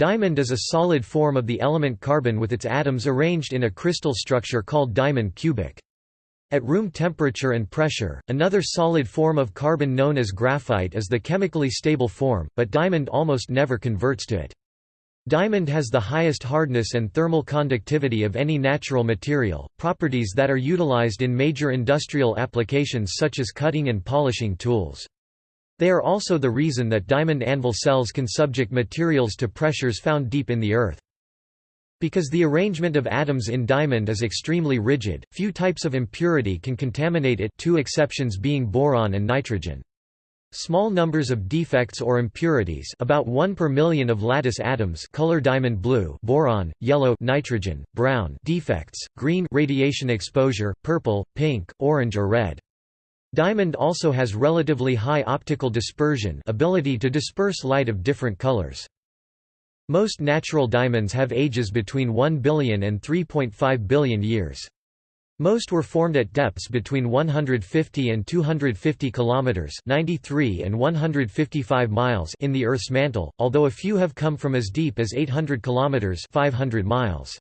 Diamond is a solid form of the element carbon with its atoms arranged in a crystal structure called diamond cubic. At room temperature and pressure, another solid form of carbon known as graphite is the chemically stable form, but diamond almost never converts to it. Diamond has the highest hardness and thermal conductivity of any natural material, properties that are utilized in major industrial applications such as cutting and polishing tools. They are also the reason that diamond anvil cells can subject materials to pressures found deep in the earth. Because the arrangement of atoms in diamond is extremely rigid, few types of impurity can contaminate it two exceptions being boron and nitrogen. Small numbers of defects or impurities about 1 per million of lattice atoms color diamond blue boron, yellow nitrogen, brown defects, green radiation exposure, purple, pink, orange or red. Diamond also has relatively high optical dispersion ability to disperse light of different colors. Most natural diamonds have ages between 1 billion and 3.5 billion years. Most were formed at depths between 150 and 250 kilometers (93 and 155 miles) in the Earth's mantle, although a few have come from as deep as 800 kilometers (500 miles).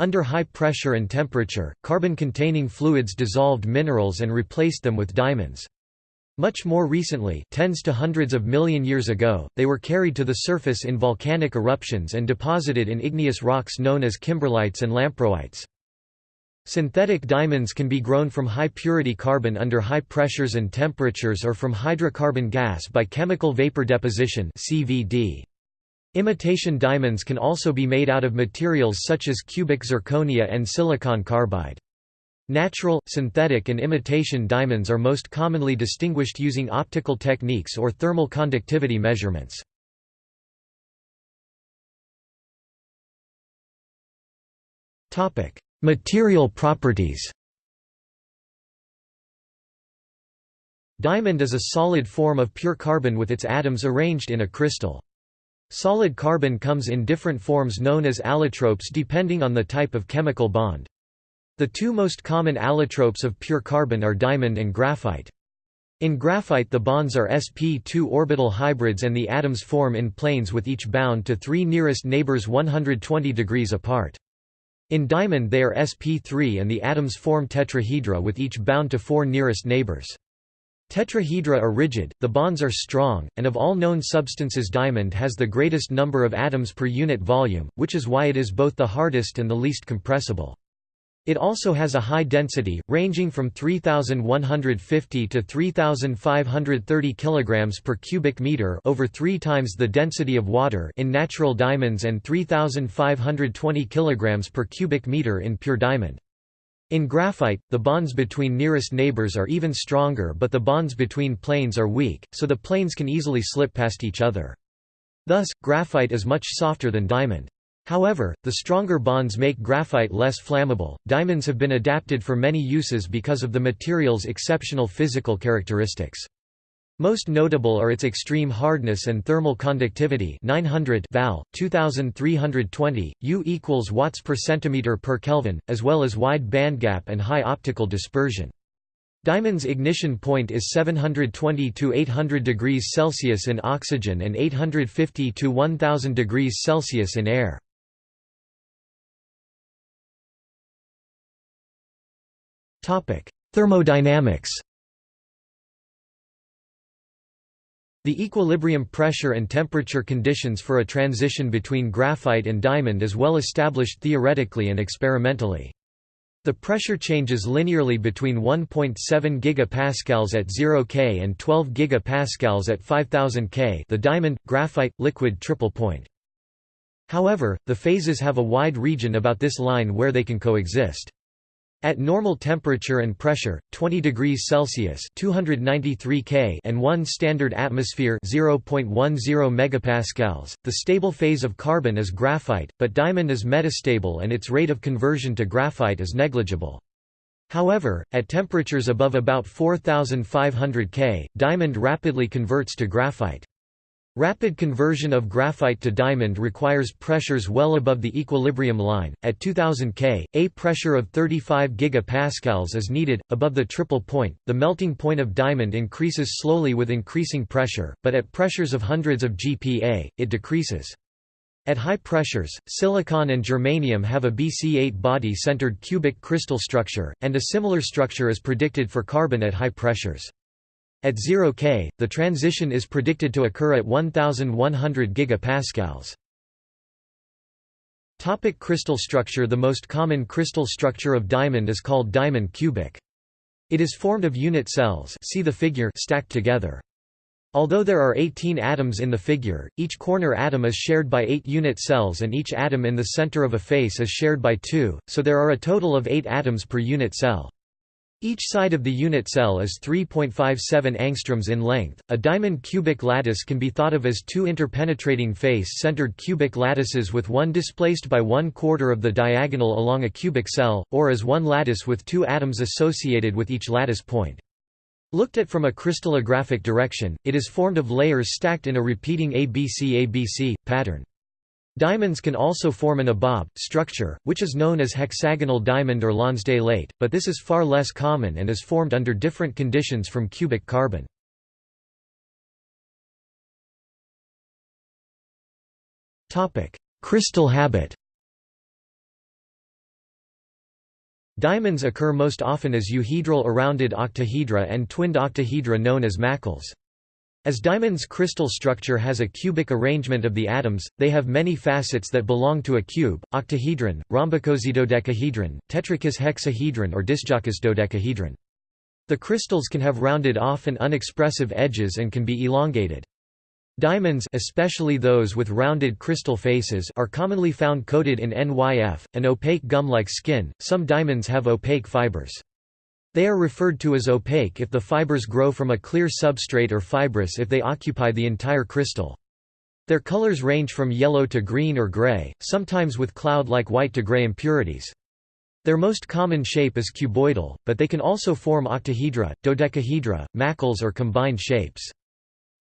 Under high pressure and temperature, carbon-containing fluids dissolved minerals and replaced them with diamonds. Much more recently tens to hundreds of million years ago, they were carried to the surface in volcanic eruptions and deposited in igneous rocks known as kimberlites and lamproites. Synthetic diamonds can be grown from high-purity carbon under high pressures and temperatures or from hydrocarbon gas by chemical vapor deposition CVD. Imitation diamonds can also be made out of materials such as cubic zirconia and silicon carbide. Natural, synthetic and imitation diamonds are most commonly distinguished using optical techniques or thermal conductivity measurements. Material properties Diamond is a solid form of pure carbon with its atoms arranged in a crystal. Solid carbon comes in different forms known as allotropes depending on the type of chemical bond. The two most common allotropes of pure carbon are diamond and graphite. In graphite the bonds are sp2 orbital hybrids and the atoms form in planes with each bound to three nearest neighbors 120 degrees apart. In diamond they are sp3 and the atoms form tetrahedra with each bound to four nearest neighbors. Tetrahedra are rigid, the bonds are strong, and of all known substances diamond has the greatest number of atoms per unit volume, which is why it is both the hardest and the least compressible. It also has a high density, ranging from 3,150 to 3,530 kg per cubic meter over three times the density of water in natural diamonds and 3,520 kg per cubic meter in pure diamond. In graphite, the bonds between nearest neighbors are even stronger but the bonds between planes are weak, so the planes can easily slip past each other. Thus, graphite is much softer than diamond. However, the stronger bonds make graphite less flammable. Diamonds have been adapted for many uses because of the material's exceptional physical characteristics. Most notable are its extreme hardness and thermal conductivity 900 val, 2320, U equals watts per centimeter per Kelvin, as well as wide bandgap and high optical dispersion. Diamond's ignition point is 720 to 800 degrees Celsius in oxygen and 850 to 1000 degrees Celsius in air. Thermodynamics The equilibrium pressure and temperature conditions for a transition between graphite and diamond is well established theoretically and experimentally. The pressure changes linearly between 1.7 gigapascals at 0 K and 12 gigapascals at 5000 K the diamond, graphite, liquid triple point. However, the phases have a wide region about this line where they can coexist. At normal temperature and pressure, 20 degrees Celsius (293 K) and 1 standard atmosphere (0.10 megapascals), the stable phase of carbon is graphite, but diamond is metastable and its rate of conversion to graphite is negligible. However, at temperatures above about 4500 K, diamond rapidly converts to graphite. Rapid conversion of graphite to diamond requires pressures well above the equilibrium line. At 2000 K, a pressure of 35 gigapascals is needed above the triple point. The melting point of diamond increases slowly with increasing pressure, but at pressures of hundreds of GPa, it decreases. At high pressures, silicon and germanium have a BC8 body-centered cubic crystal structure, and a similar structure is predicted for carbon at high pressures. At 0 K, the transition is predicted to occur at 1100 gigapascals. Topic crystal structure The most common crystal structure of diamond is called diamond cubic. It is formed of unit cells see the figure stacked together. Although there are 18 atoms in the figure, each corner atom is shared by 8 unit cells and each atom in the center of a face is shared by 2, so there are a total of 8 atoms per unit cell. Each side of the unit cell is 3.57 angstroms in length. A diamond cubic lattice can be thought of as two interpenetrating face-centered cubic lattices with one displaced by one quarter of the diagonal along a cubic cell, or as one lattice with two atoms associated with each lattice point. Looked at from a crystallographic direction, it is formed of layers stacked in a repeating ABC-ABC pattern. Diamonds can also form an abab structure, which is known as hexagonal diamond or lonsdaleite but this is far less common and is formed under different conditions from cubic carbon. Crystal habit Diamonds occur most often as euhedral or rounded octahedra and twinned octahedra known as macles. As diamond's crystal structure has a cubic arrangement of the atoms, they have many facets that belong to a cube, octahedron, rhombicosidodecahedron, tetrakis hexahedron or disdyakis dodecahedron. The crystals can have rounded off and unexpressive edges and can be elongated. Diamonds especially those with rounded crystal faces are commonly found coated in NYF, an opaque gum-like skin. Some diamonds have opaque fibers. They are referred to as opaque if the fibers grow from a clear substrate or fibrous if they occupy the entire crystal. Their colors range from yellow to green or gray, sometimes with cloud-like white to gray impurities. Their most common shape is cuboidal, but they can also form octahedra, dodecahedra, macles or combined shapes.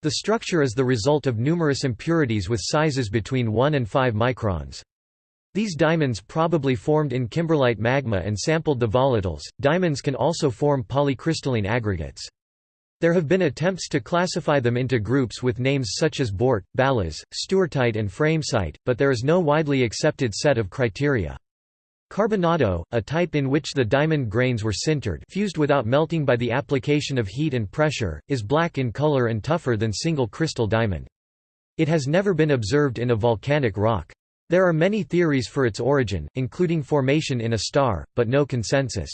The structure is the result of numerous impurities with sizes between 1 and 5 microns. These diamonds probably formed in kimberlite magma and sampled the volatiles. Diamonds can also form polycrystalline aggregates. There have been attempts to classify them into groups with names such as bort, ballas, stewartite and framesite, but there is no widely accepted set of criteria. Carbonado, a type in which the diamond grains were sintered fused without melting by the application of heat and pressure, is black in color and tougher than single crystal diamond. It has never been observed in a volcanic rock. There are many theories for its origin, including formation in a star, but no consensus.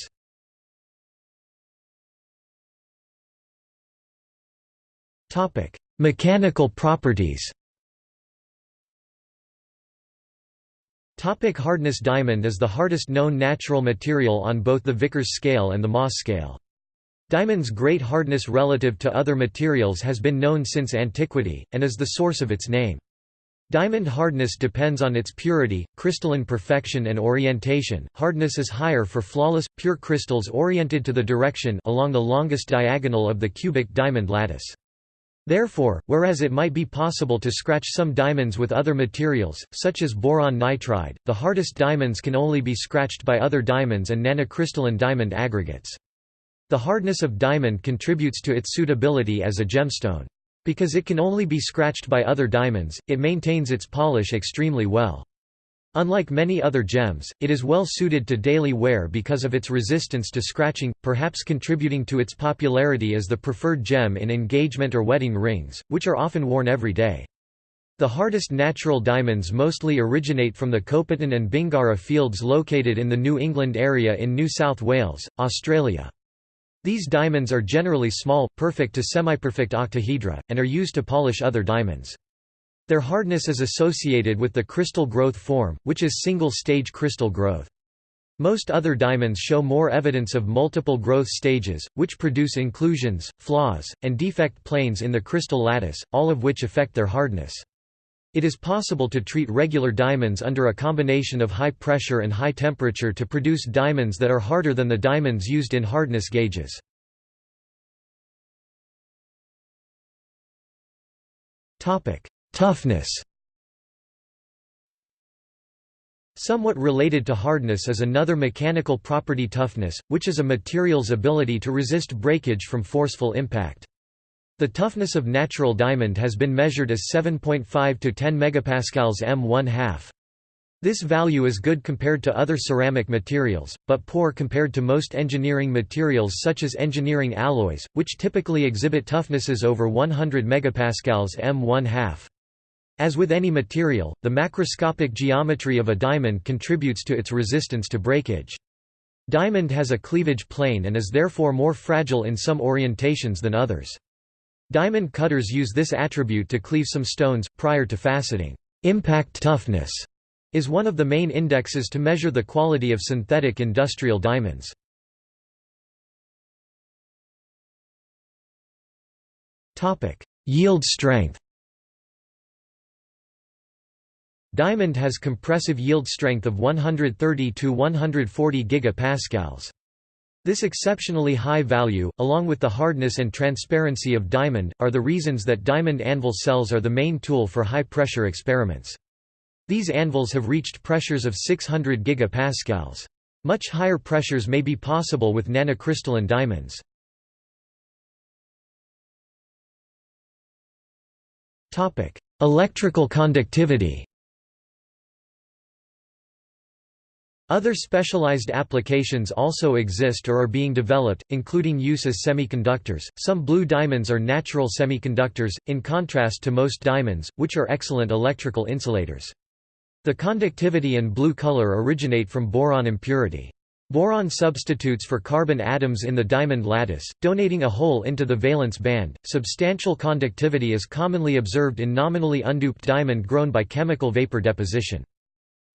Mechanical properties Topic hardness Diamond is the hardest known natural material on both the Vickers scale and the Mohs scale. Diamond's great hardness relative to other materials has been known since antiquity, and is the source of its name. Diamond hardness depends on its purity, crystalline perfection and orientation. Hardness is higher for flawless, pure crystals oriented to the direction along the longest diagonal of the cubic diamond lattice. Therefore, whereas it might be possible to scratch some diamonds with other materials, such as boron nitride, the hardest diamonds can only be scratched by other diamonds and nanocrystalline diamond aggregates. The hardness of diamond contributes to its suitability as a gemstone. Because it can only be scratched by other diamonds, it maintains its polish extremely well. Unlike many other gems, it is well suited to daily wear because of its resistance to scratching, perhaps contributing to its popularity as the preferred gem in engagement or wedding rings, which are often worn every day. The hardest natural diamonds mostly originate from the Copeton and Bingara fields located in the New England area in New South Wales, Australia. These diamonds are generally small, perfect to semi-perfect octahedra, and are used to polish other diamonds. Their hardness is associated with the crystal growth form, which is single-stage crystal growth. Most other diamonds show more evidence of multiple growth stages, which produce inclusions, flaws, and defect planes in the crystal lattice, all of which affect their hardness. It is possible to treat regular diamonds under a combination of high pressure and high temperature to produce diamonds that are harder than the diamonds used in hardness gauges. Toughness Somewhat related to hardness is another mechanical property toughness, which is a material's ability to resist breakage from forceful impact. The toughness of natural diamond has been measured as 7.5 to 10 megapascals m1/2. This value is good compared to other ceramic materials, but poor compared to most engineering materials such as engineering alloys, which typically exhibit toughnesses over 100 megapascals m1/2. As with any material, the macroscopic geometry of a diamond contributes to its resistance to breakage. Diamond has a cleavage plane and is therefore more fragile in some orientations than others. Diamond cutters use this attribute to cleave some stones, prior to faceting. Impact toughness is one of the main indexes to measure the quality of synthetic industrial diamonds. Yield strength Diamond has compressive yield strength of 130 to 140 gigapascals. This exceptionally high value, along with the hardness and transparency of diamond, are the reasons that diamond anvil cells are the main tool for high-pressure experiments. These anvils have reached pressures of 600 gigapascals. Much higher pressures may be possible with nanocrystalline diamonds. Electrical conductivity Other specialized applications also exist or are being developed, including use as semiconductors. Some blue diamonds are natural semiconductors, in contrast to most diamonds, which are excellent electrical insulators. The conductivity and blue color originate from boron impurity. Boron substitutes for carbon atoms in the diamond lattice, donating a hole into the valence band. Substantial conductivity is commonly observed in nominally undoped diamond grown by chemical vapor deposition.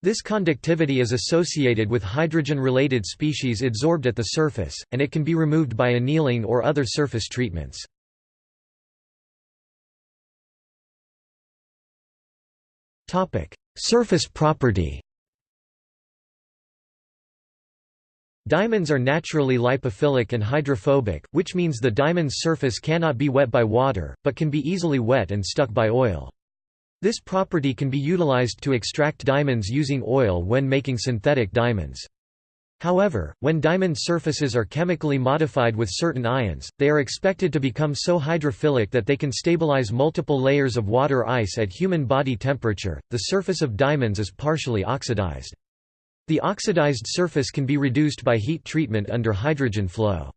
This conductivity is associated with hydrogen-related species adsorbed at the surface, and it can be removed by annealing or other surface treatments. Surface property Diamonds are naturally lipophilic and hydrophobic, which means the diamond's surface cannot be wet by water, but can be easily wet and stuck by oil. This property can be utilized to extract diamonds using oil when making synthetic diamonds. However, when diamond surfaces are chemically modified with certain ions, they are expected to become so hydrophilic that they can stabilize multiple layers of water ice at human body temperature. The surface of diamonds is partially oxidized. The oxidized surface can be reduced by heat treatment under hydrogen flow.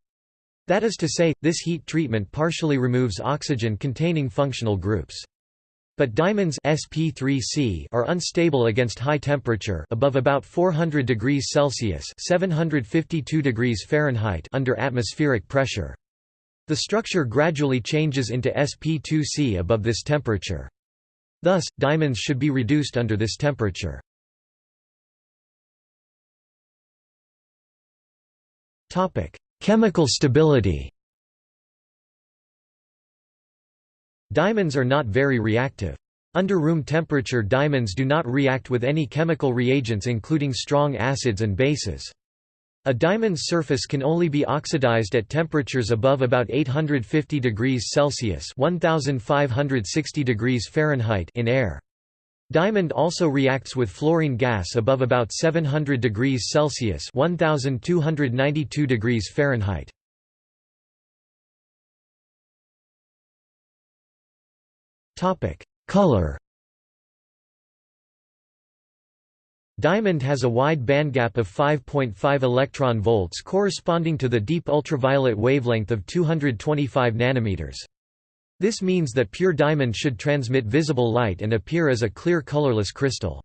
That is to say, this heat treatment partially removes oxygen containing functional groups. But diamonds sp3c are unstable against high temperature above about 400 degrees Celsius 752 degrees Fahrenheit under atmospheric pressure. The structure gradually changes into sp2c above this temperature. Thus, diamonds should be reduced under this temperature. Chemical stability Diamonds are not very reactive. Under room temperature diamonds do not react with any chemical reagents including strong acids and bases. A diamond's surface can only be oxidized at temperatures above about 850 degrees Celsius 1560 degrees Fahrenheit in air. Diamond also reacts with fluorine gas above about 700 degrees Celsius 1292 degrees Fahrenheit. Color Diamond has a wide bandgap of 5.5 electron volts corresponding to the deep ultraviolet wavelength of 225 nanometers. This means that pure diamond should transmit visible light and appear as a clear colorless crystal.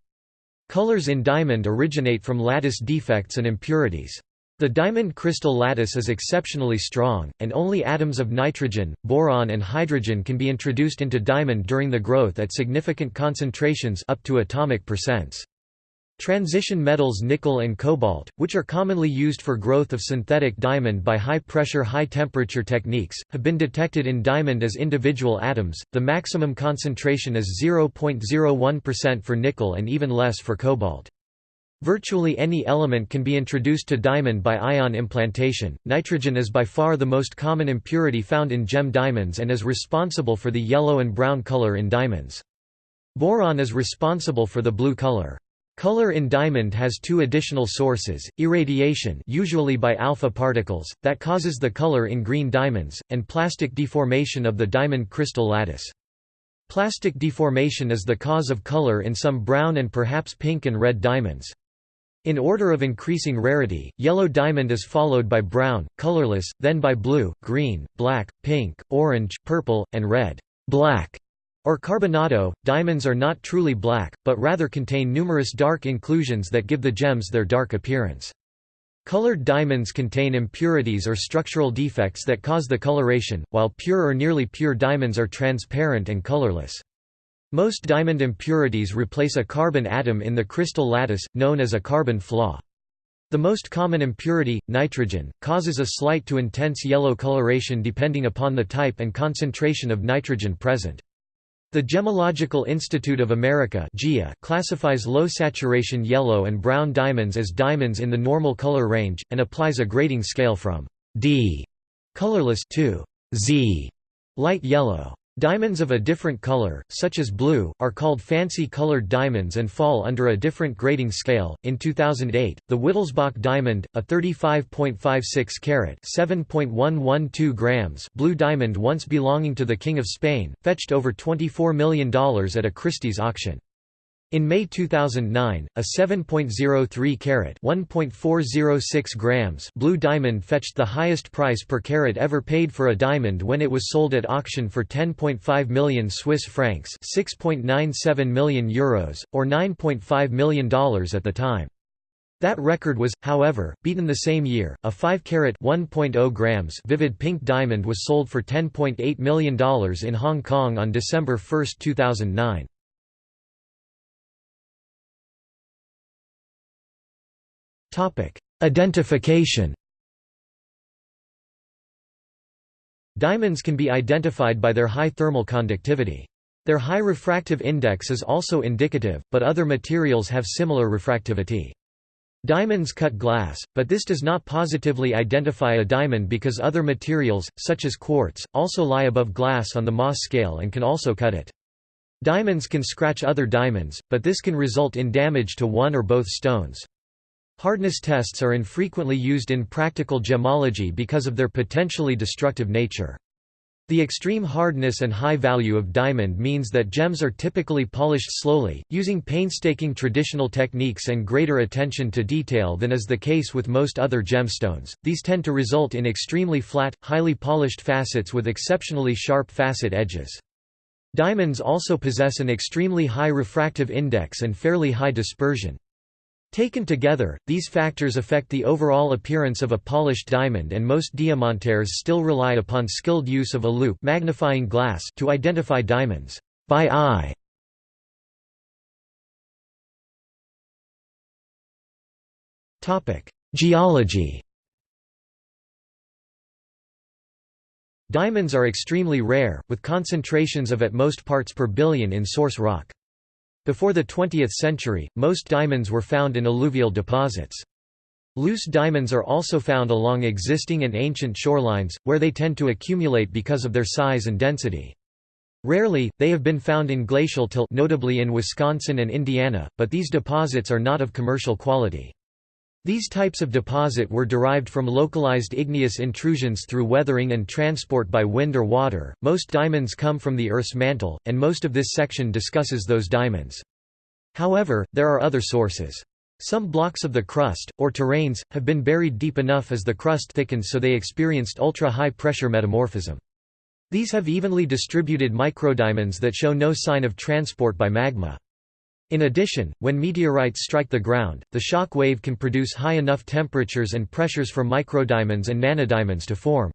Colors in diamond originate from lattice defects and impurities. The diamond crystal lattice is exceptionally strong, and only atoms of nitrogen, boron and hydrogen can be introduced into diamond during the growth at significant concentrations up to atomic percents. Transition metals nickel and cobalt, which are commonly used for growth of synthetic diamond by high-pressure high-temperature techniques, have been detected in diamond as individual atoms. The maximum concentration is 0.01% for nickel and even less for cobalt. Virtually any element can be introduced to diamond by ion implantation. Nitrogen is by far the most common impurity found in gem diamonds and is responsible for the yellow and brown color in diamonds. Boron is responsible for the blue color. Color in diamond has two additional sources, irradiation usually by alpha particles, that causes the color in green diamonds, and plastic deformation of the diamond crystal lattice. Plastic deformation is the cause of color in some brown and perhaps pink and red diamonds. In order of increasing rarity, yellow diamond is followed by brown, colorless, then by blue, green, black, pink, orange, purple, and red. Black or carbonado, diamonds are not truly black, but rather contain numerous dark inclusions that give the gems their dark appearance. Colored diamonds contain impurities or structural defects that cause the coloration, while pure or nearly pure diamonds are transparent and colorless. Most diamond impurities replace a carbon atom in the crystal lattice, known as a carbon flaw. The most common impurity, nitrogen, causes a slight to intense yellow coloration depending upon the type and concentration of nitrogen present. The Gemological Institute of America classifies low-saturation yellow and brown diamonds as diamonds in the normal color range, and applies a grading scale from D colorless to Z light yellow. Diamonds of a different color, such as blue, are called fancy colored diamonds and fall under a different grading scale. In 2008, the Wittelsbach diamond, a 35.56 carat (7.112 grams) blue diamond once belonging to the King of Spain, fetched over $24 million at a Christie's auction. In May 2009, a 7.03 carat (1.406 grams) blue diamond fetched the highest price per carat ever paid for a diamond when it was sold at auction for 10.5 million Swiss francs (6.97 million euros or 9.5 million dollars at the time. That record was, however, beaten the same year. A 5 carat (1.0 grams) vivid pink diamond was sold for $10.8 million in Hong Kong on December 1, 2009. Identification Diamonds can be identified by their high thermal conductivity. Their high refractive index is also indicative, but other materials have similar refractivity. Diamonds cut glass, but this does not positively identify a diamond because other materials, such as quartz, also lie above glass on the Mohs scale and can also cut it. Diamonds can scratch other diamonds, but this can result in damage to one or both stones. Hardness tests are infrequently used in practical gemology because of their potentially destructive nature. The extreme hardness and high value of diamond means that gems are typically polished slowly, using painstaking traditional techniques and greater attention to detail than is the case with most other gemstones. These tend to result in extremely flat, highly polished facets with exceptionally sharp facet edges. Diamonds also possess an extremely high refractive index and fairly high dispersion. Taken together, these factors affect the overall appearance of a polished diamond and most diamantaires still rely upon skilled use of a loupe magnifying glass to identify diamonds by eye. Topic: Geology Diamonds are extremely rare, with concentrations of at most parts per billion in source rock. Before the 20th century, most diamonds were found in alluvial deposits. Loose diamonds are also found along existing and ancient shorelines, where they tend to accumulate because of their size and density. Rarely, they have been found in glacial till notably in Wisconsin and Indiana, but these deposits are not of commercial quality. These types of deposit were derived from localized igneous intrusions through weathering and transport by wind or water. Most diamonds come from the Earth's mantle, and most of this section discusses those diamonds. However, there are other sources. Some blocks of the crust, or terrains, have been buried deep enough as the crust thickens so they experienced ultra-high pressure metamorphism. These have evenly distributed microdiamonds that show no sign of transport by magma. In addition, when meteorites strike the ground, the shock wave can produce high enough temperatures and pressures for microdiamonds and nanodiamonds to form.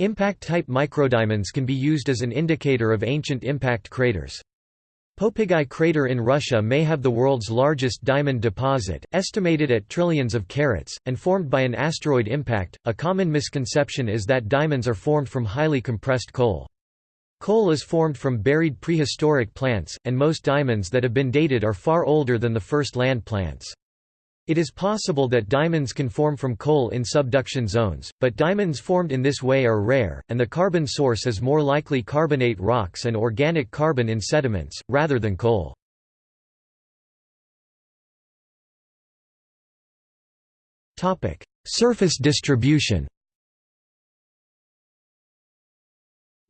Impact-type microdiamonds can be used as an indicator of ancient impact craters. Popigai crater in Russia may have the world's largest diamond deposit, estimated at trillions of carats, and formed by an asteroid impact. A common misconception is that diamonds are formed from highly compressed coal. Coal is formed from buried prehistoric plants, and most diamonds that have been dated are far older than the first land plants. It is possible that diamonds can form from coal in subduction zones, but diamonds formed in this way are rare, and the carbon source is more likely carbonate rocks and organic carbon in sediments, rather than coal. Surface distribution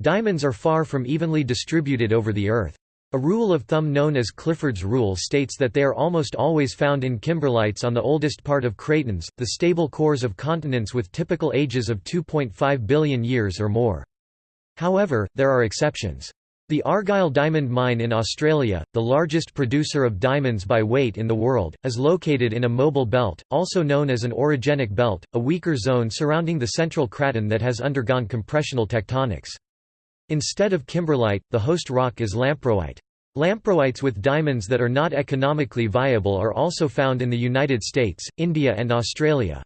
Diamonds are far from evenly distributed over the Earth. A rule of thumb known as Clifford's rule states that they are almost always found in kimberlites on the oldest part of cratons, the stable cores of continents with typical ages of 2.5 billion years or more. However, there are exceptions. The Argyle Diamond Mine in Australia, the largest producer of diamonds by weight in the world, is located in a mobile belt, also known as an orogenic belt, a weaker zone surrounding the central craton that has undergone compressional tectonics. Instead of kimberlite, the host rock is lamproite. Lamproites with diamonds that are not economically viable are also found in the United States, India and Australia.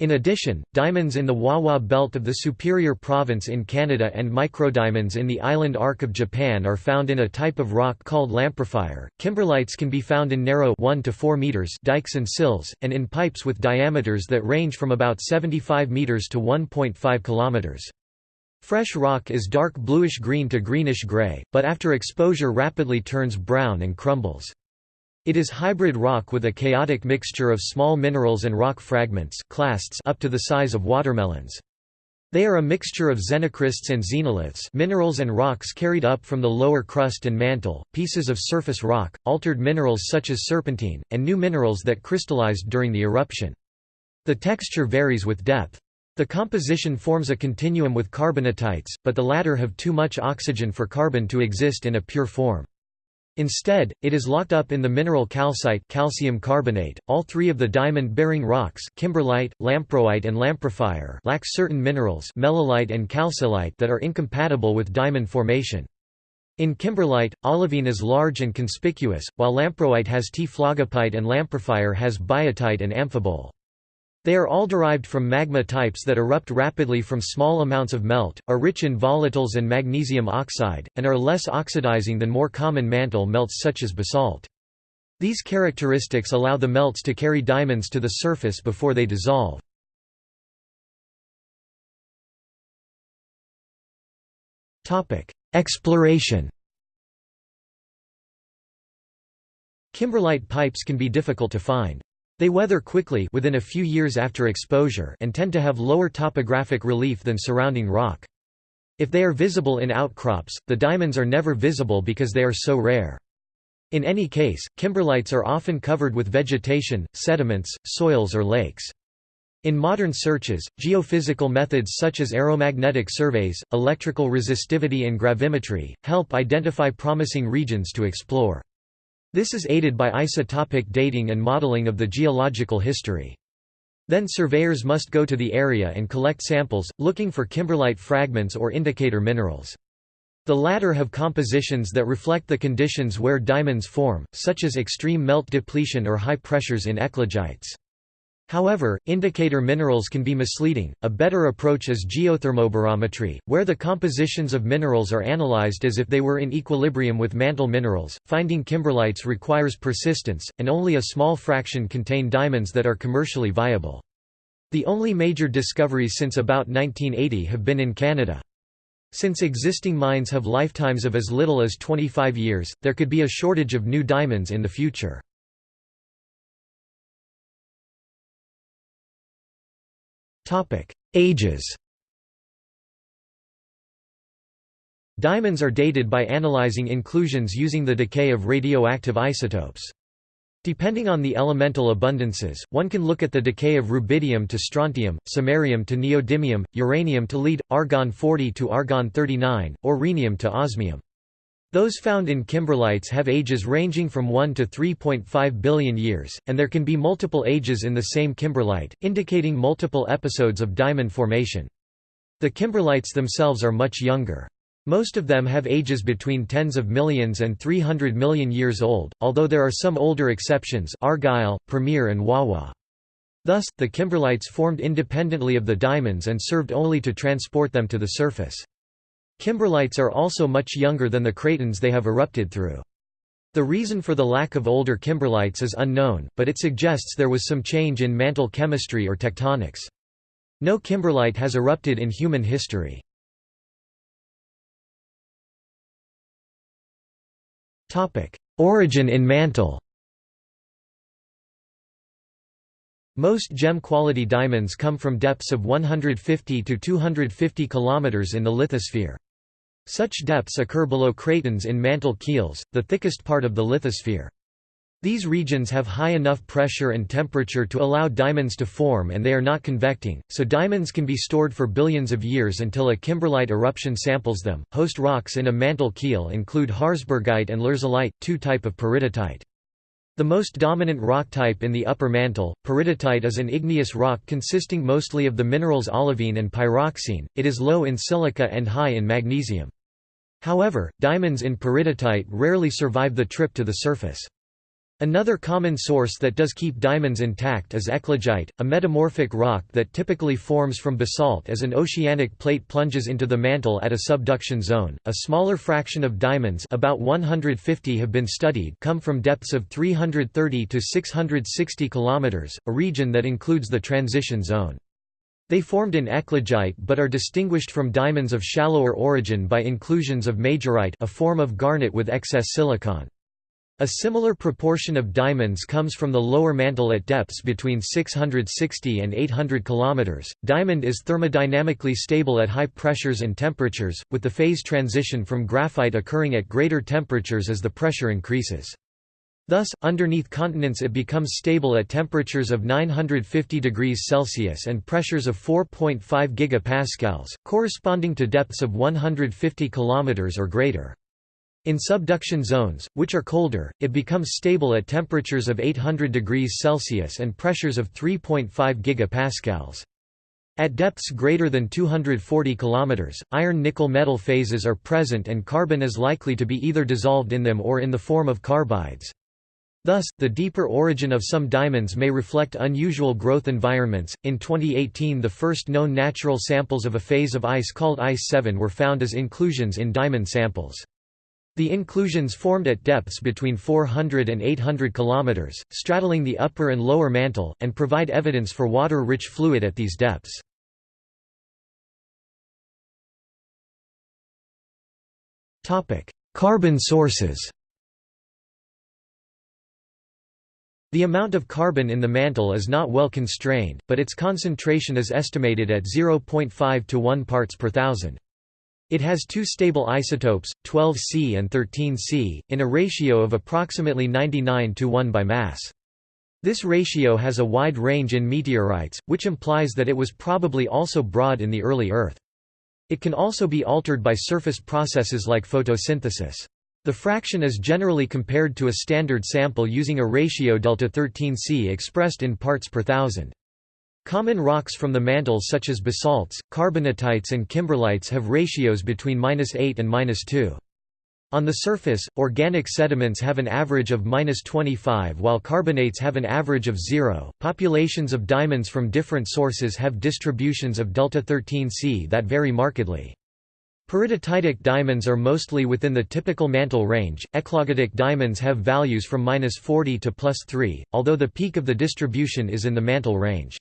In addition, diamonds in the Wawa belt of the Superior Province in Canada and microdiamonds in the island arc of Japan are found in a type of rock called lamprophyre. Kimberlites can be found in narrow 1 to 4 meters dikes and sills and in pipes with diameters that range from about 75 meters to 1.5 kilometers. Fresh rock is dark bluish-green to greenish-gray, but after exposure rapidly turns brown and crumbles. It is hybrid rock with a chaotic mixture of small minerals and rock fragments clasts up to the size of watermelons. They are a mixture of xenocrysts and xenoliths minerals and rocks carried up from the lower crust and mantle, pieces of surface rock, altered minerals such as serpentine, and new minerals that crystallized during the eruption. The texture varies with depth. The composition forms a continuum with carbonatites, but the latter have too much oxygen for carbon to exist in a pure form. Instead, it is locked up in the mineral calcite calcium carbonate. All three of the diamond-bearing rocks kimberlite, lamproite and lamprophyre lack certain minerals melilite and kalsilite that are incompatible with diamond formation. In kimberlite, olivine is large and conspicuous, while lamproite has T-phlogopite and lamprophyre has biotite and amphibole. They are all derived from magma types that erupt rapidly from small amounts of melt, are rich in volatiles and magnesium oxide, and are less oxidizing than more common mantle melts such as basalt. These characteristics allow the melts to carry diamonds to the surface before they dissolve. Exploration Kimberlite pipes can be difficult to find. They weather quickly within a few years after exposure and tend to have lower topographic relief than surrounding rock. If they are visible in outcrops, the diamonds are never visible because they are so rare. In any case, kimberlites are often covered with vegetation, sediments, soils or lakes. In modern searches, geophysical methods such as aeromagnetic surveys, electrical resistivity and gravimetry, help identify promising regions to explore. This is aided by isotopic dating and modeling of the geological history. Then surveyors must go to the area and collect samples, looking for kimberlite fragments or indicator minerals. The latter have compositions that reflect the conditions where diamonds form, such as extreme melt depletion or high pressures in eclogites. However, indicator minerals can be misleading. A better approach is geothermobarometry, where the compositions of minerals are analyzed as if they were in equilibrium with mantle minerals. Finding kimberlites requires persistence, and only a small fraction contain diamonds that are commercially viable. The only major discoveries since about 1980 have been in Canada. Since existing mines have lifetimes of as little as 25 years, there could be a shortage of new diamonds in the future. Topic: Ages. Diamonds are dated by analyzing inclusions using the decay of radioactive isotopes. Depending on the elemental abundances, one can look at the decay of rubidium to strontium, samarium to neodymium, uranium to lead, argon-40 to argon-39, or rhenium to osmium. Those found in kimberlites have ages ranging from 1 to 3.5 billion years, and there can be multiple ages in the same kimberlite, indicating multiple episodes of diamond formation. The kimberlites themselves are much younger. Most of them have ages between tens of millions and 300 million years old, although there are some older exceptions Argyle, Premier and Wawa. Thus, the kimberlites formed independently of the diamonds and served only to transport them to the surface. Kimberlites are also much younger than the cratons they have erupted through. The reason for the lack of older kimberlites is unknown, but it suggests there was some change in mantle chemistry or tectonics. No kimberlite has erupted in human history. Origin in mantle Most gem-quality diamonds come from depths of 150 to 250 km in the lithosphere. Such depths occur below cratons in mantle keels, the thickest part of the lithosphere. These regions have high enough pressure and temperature to allow diamonds to form and they are not convecting, so diamonds can be stored for billions of years until a kimberlite eruption samples them. Host rocks in a mantle keel include Harzburgite and Lherzolite, two type of peridotite. The most dominant rock type in the upper mantle, peridotite is an igneous rock consisting mostly of the minerals olivine and pyroxene, it is low in silica and high in magnesium. However, diamonds in peridotite rarely survive the trip to the surface. Another common source that does keep diamonds intact is eclogite, a metamorphic rock that typically forms from basalt as an oceanic plate plunges into the mantle at a subduction zone. A smaller fraction of diamonds, about 150 have been studied, come from depths of 330 to 660 kilometers, a region that includes the transition zone. They formed in eclogite but are distinguished from diamonds of shallower origin by inclusions of majorite a form of garnet with excess silicon. A similar proportion of diamonds comes from the lower mantle at depths between 660 and 800 km. Diamond is thermodynamically stable at high pressures and temperatures, with the phase transition from graphite occurring at greater temperatures as the pressure increases. Thus, underneath continents it becomes stable at temperatures of 950 degrees Celsius and pressures of 4.5 gigapascals, corresponding to depths of 150 km or greater. In subduction zones, which are colder, it becomes stable at temperatures of 800 degrees Celsius and pressures of 3.5 gigapascals. At depths greater than 240 km, iron-nickel metal phases are present and carbon is likely to be either dissolved in them or in the form of carbides. Thus, the deeper origin of some diamonds may reflect unusual growth environments. In 2018, the first known natural samples of a phase of ice called Ice 7 were found as inclusions in diamond samples. The inclusions formed at depths between 400 and 800 km, straddling the upper and lower mantle, and provide evidence for water-rich fluid at these depths. Carbon sources The amount of carbon in the mantle is not well constrained, but its concentration is estimated at 0.5 to 1 parts per thousand. It has two stable isotopes, 12C and 13C, in a ratio of approximately 99 to 1 by mass. This ratio has a wide range in meteorites, which implies that it was probably also broad in the early Earth. It can also be altered by surface processes like photosynthesis. The fraction is generally compared to a standard sample using a ratio delta 13C expressed in parts per thousand. Common rocks from the mantle such as basalts, carbonatites and kimberlites have ratios between 8 and 2. On the surface, organic sediments have an average of 25 while carbonates have an average of 0. Populations of diamonds from different sources have distributions of delta 13C that vary markedly. Peridotitic diamonds are mostly within the typical mantle range, eclogitic diamonds have values from 40 to plus 3, although the peak of the distribution is in the mantle range.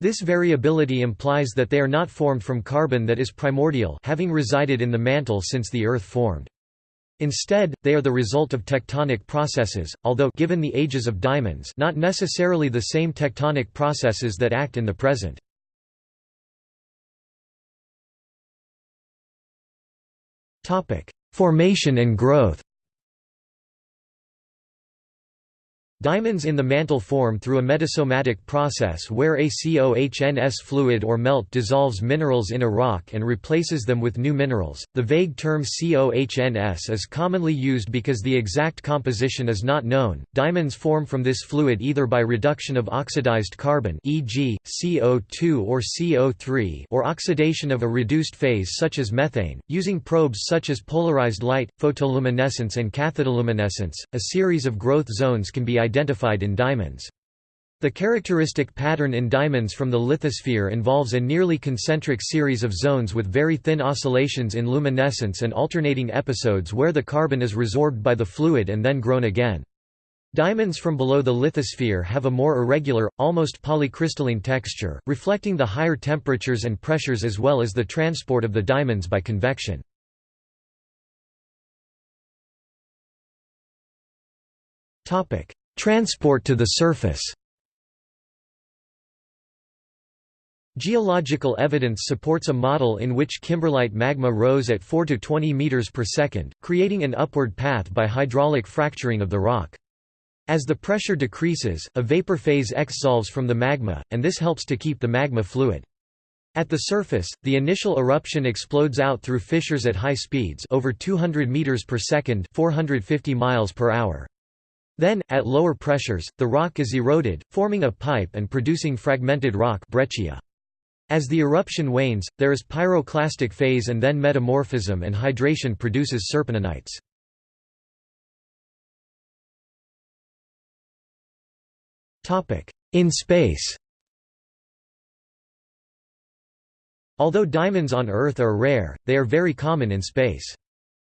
This variability implies that they are not formed from carbon that is primordial having resided in the mantle since the Earth formed. Instead, they are the result of tectonic processes, although given the ages of diamonds not necessarily the same tectonic processes that act in the present. Formation and growth Diamonds in the mantle form through a metasomatic process where a COHNS fluid or melt dissolves minerals in a rock and replaces them with new minerals. The vague term COHNS is commonly used because the exact composition is not known. Diamonds form from this fluid either by reduction of oxidized carbon, e.g., CO2 or CO3, or oxidation of a reduced phase such as methane, using probes such as polarized light, photoluminescence, and cathodoluminescence. A series of growth zones can be identified in diamonds. The characteristic pattern in diamonds from the lithosphere involves a nearly concentric series of zones with very thin oscillations in luminescence and alternating episodes where the carbon is resorbed by the fluid and then grown again. Diamonds from below the lithosphere have a more irregular, almost polycrystalline texture, reflecting the higher temperatures and pressures as well as the transport of the diamonds by convection. Transport to the surface Geological evidence supports a model in which kimberlite magma rose at 4 to 20 meters per second, creating an upward path by hydraulic fracturing of the rock. As the pressure decreases, a vapor phase exsolves from the magma, and this helps to keep the magma fluid. At the surface, the initial eruption explodes out through fissures at high speeds over 200 meters per second, 450 miles per hour. Then, at lower pressures, the rock is eroded, forming a pipe and producing fragmented rock breccia. As the eruption wanes, there is pyroclastic phase and then metamorphism and hydration produces serpentinites. In space Although diamonds on Earth are rare, they are very common in space.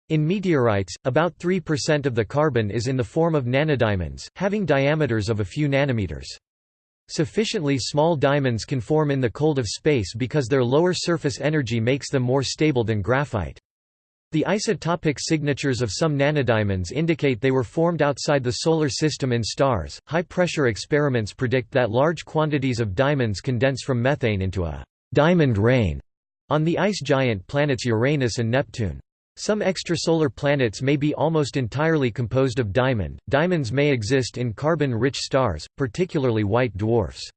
In meteorites, about 3% of the carbon is in the form of nanodiamonds, having diameters of a few nanometers. Sufficiently small diamonds can form in the cold of space because their lower surface energy makes them more stable than graphite. The isotopic signatures of some nanodiamonds indicate they were formed outside the Solar System in stars. High pressure experiments predict that large quantities of diamonds condense from methane into a diamond rain on the ice giant planets Uranus and Neptune. Some extrasolar planets may be almost entirely composed of diamond. Diamonds may exist in carbon rich stars, particularly white dwarfs.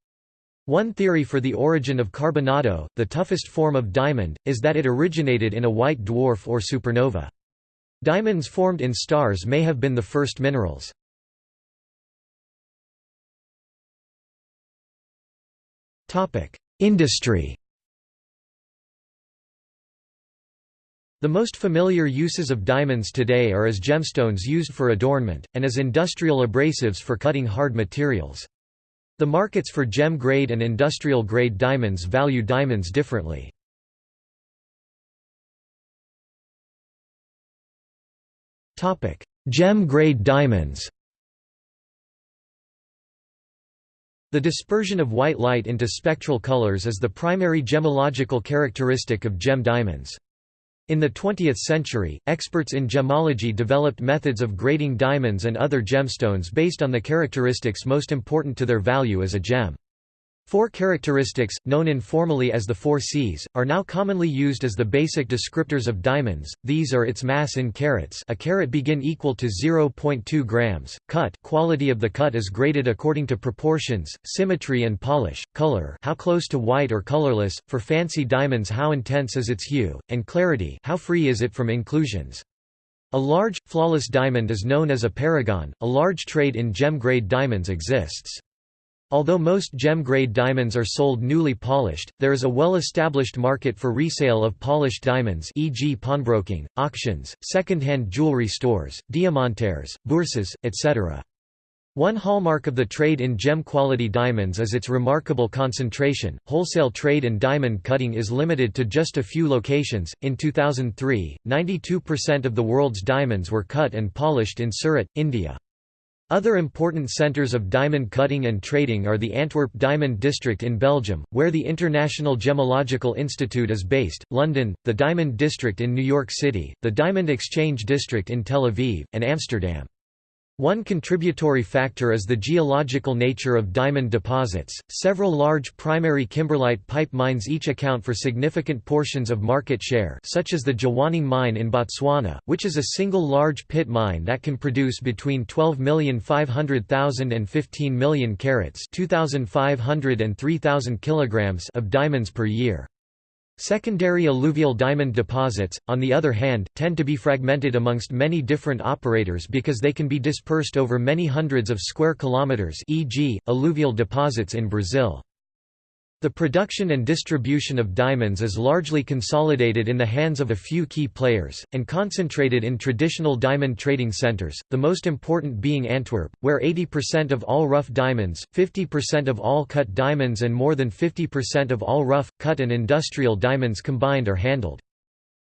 One theory for the origin of carbonado, the toughest form of diamond, is that it originated in a white dwarf or supernova. Diamonds formed in stars may have been the first minerals. Industry The most familiar uses of diamonds today are as gemstones used for adornment, and as industrial abrasives for cutting hard materials. The markets for gem-grade and industrial-grade diamonds value diamonds differently. Gem-grade diamonds The dispersion of white light into spectral colors is the primary gemological characteristic of gem diamonds. In the 20th century, experts in gemology developed methods of grading diamonds and other gemstones based on the characteristics most important to their value as a gem. Four characteristics, known informally as the four Cs, are now commonly used as the basic descriptors of diamonds. These are its mass in carats, a carat begin equal to 0.2 grams, cut, quality of the cut is graded according to proportions, symmetry and polish, color, how close to white or colorless, for fancy diamonds how intense is its hue, and clarity, how free is it from inclusions. A large, flawless diamond is known as a paragon. A large trade in gem-grade diamonds exists. Although most gem-grade diamonds are sold newly polished, there is a well-established market for resale of polished diamonds e.g. pawnbroking, auctions, second-hand jewelry stores, diamantaires, bourses, etc. One hallmark of the trade in gem-quality diamonds is its remarkable concentration. Wholesale trade in diamond cutting is limited to just a few locations. In 2003, 92% of the world's diamonds were cut and polished in Surat, India. Other important centres of diamond cutting and trading are the Antwerp Diamond District in Belgium, where the International Gemological Institute is based, London, the Diamond District in New York City, the Diamond Exchange District in Tel Aviv, and Amsterdam. One contributory factor is the geological nature of diamond deposits. Several large primary kimberlite pipe mines each account for significant portions of market share, such as the Jwaneng mine in Botswana, which is a single large pit mine that can produce between 12,500,000 and 15 million carats, 2,500 and 3,000 kilograms of diamonds per year. Secondary alluvial diamond deposits, on the other hand, tend to be fragmented amongst many different operators because they can be dispersed over many hundreds of square kilometers e.g., alluvial deposits in Brazil. The production and distribution of diamonds is largely consolidated in the hands of a few key players, and concentrated in traditional diamond trading centers, the most important being Antwerp, where 80% of all rough diamonds, 50% of all cut diamonds and more than 50% of all rough, cut and industrial diamonds combined are handled.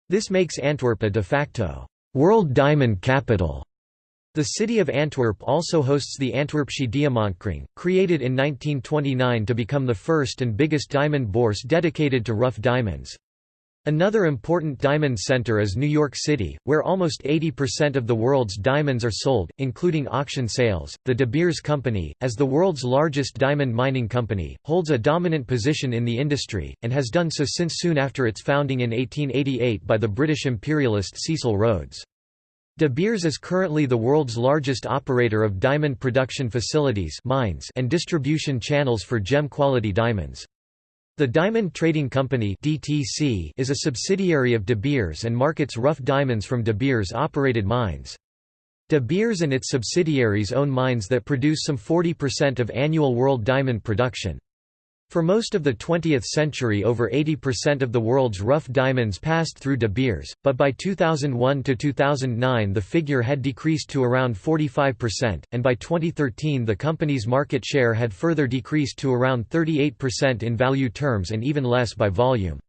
This makes Antwerp a de facto world diamond capital. The city of Antwerp also hosts the Antwerpsche Diamantkring, created in 1929 to become the first and biggest diamond bourse dedicated to rough diamonds. Another important diamond center is New York City, where almost 80% of the world's diamonds are sold, including auction sales. The De Beers Company, as the world's largest diamond mining company, holds a dominant position in the industry, and has done so since soon after its founding in 1888 by the British imperialist Cecil Rhodes. De Beers is currently the world's largest operator of diamond production facilities mines and distribution channels for gem-quality diamonds. The Diamond Trading Company (DTC) is a subsidiary of De Beers and markets rough diamonds from De Beers operated mines. De Beers and its subsidiaries own mines that produce some 40% of annual world diamond production. For most of the 20th century over 80% of the world's rough diamonds passed through De Beers, but by 2001–2009 the figure had decreased to around 45%, and by 2013 the company's market share had further decreased to around 38% in value terms and even less by volume.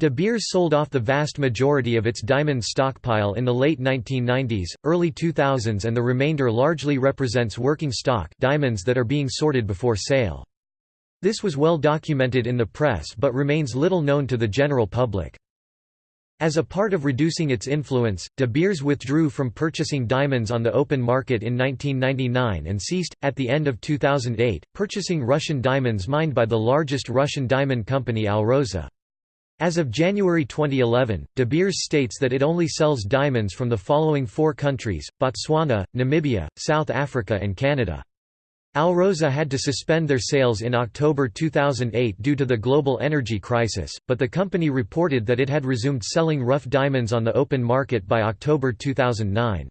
De Beers sold off the vast majority of its diamond stockpile in the late 1990s, early 2000s and the remainder largely represents working stock diamonds that are being sorted before sale. This was well documented in the press but remains little known to the general public. As a part of reducing its influence, De Beers withdrew from purchasing diamonds on the open market in 1999 and ceased, at the end of 2008, purchasing Russian diamonds mined by the largest Russian diamond company Alrosa. As of January 2011, De Beers states that it only sells diamonds from the following four countries, Botswana, Namibia, South Africa and Canada. Alrosa had to suspend their sales in October 2008 due to the global energy crisis, but the company reported that it had resumed selling rough diamonds on the open market by October 2009.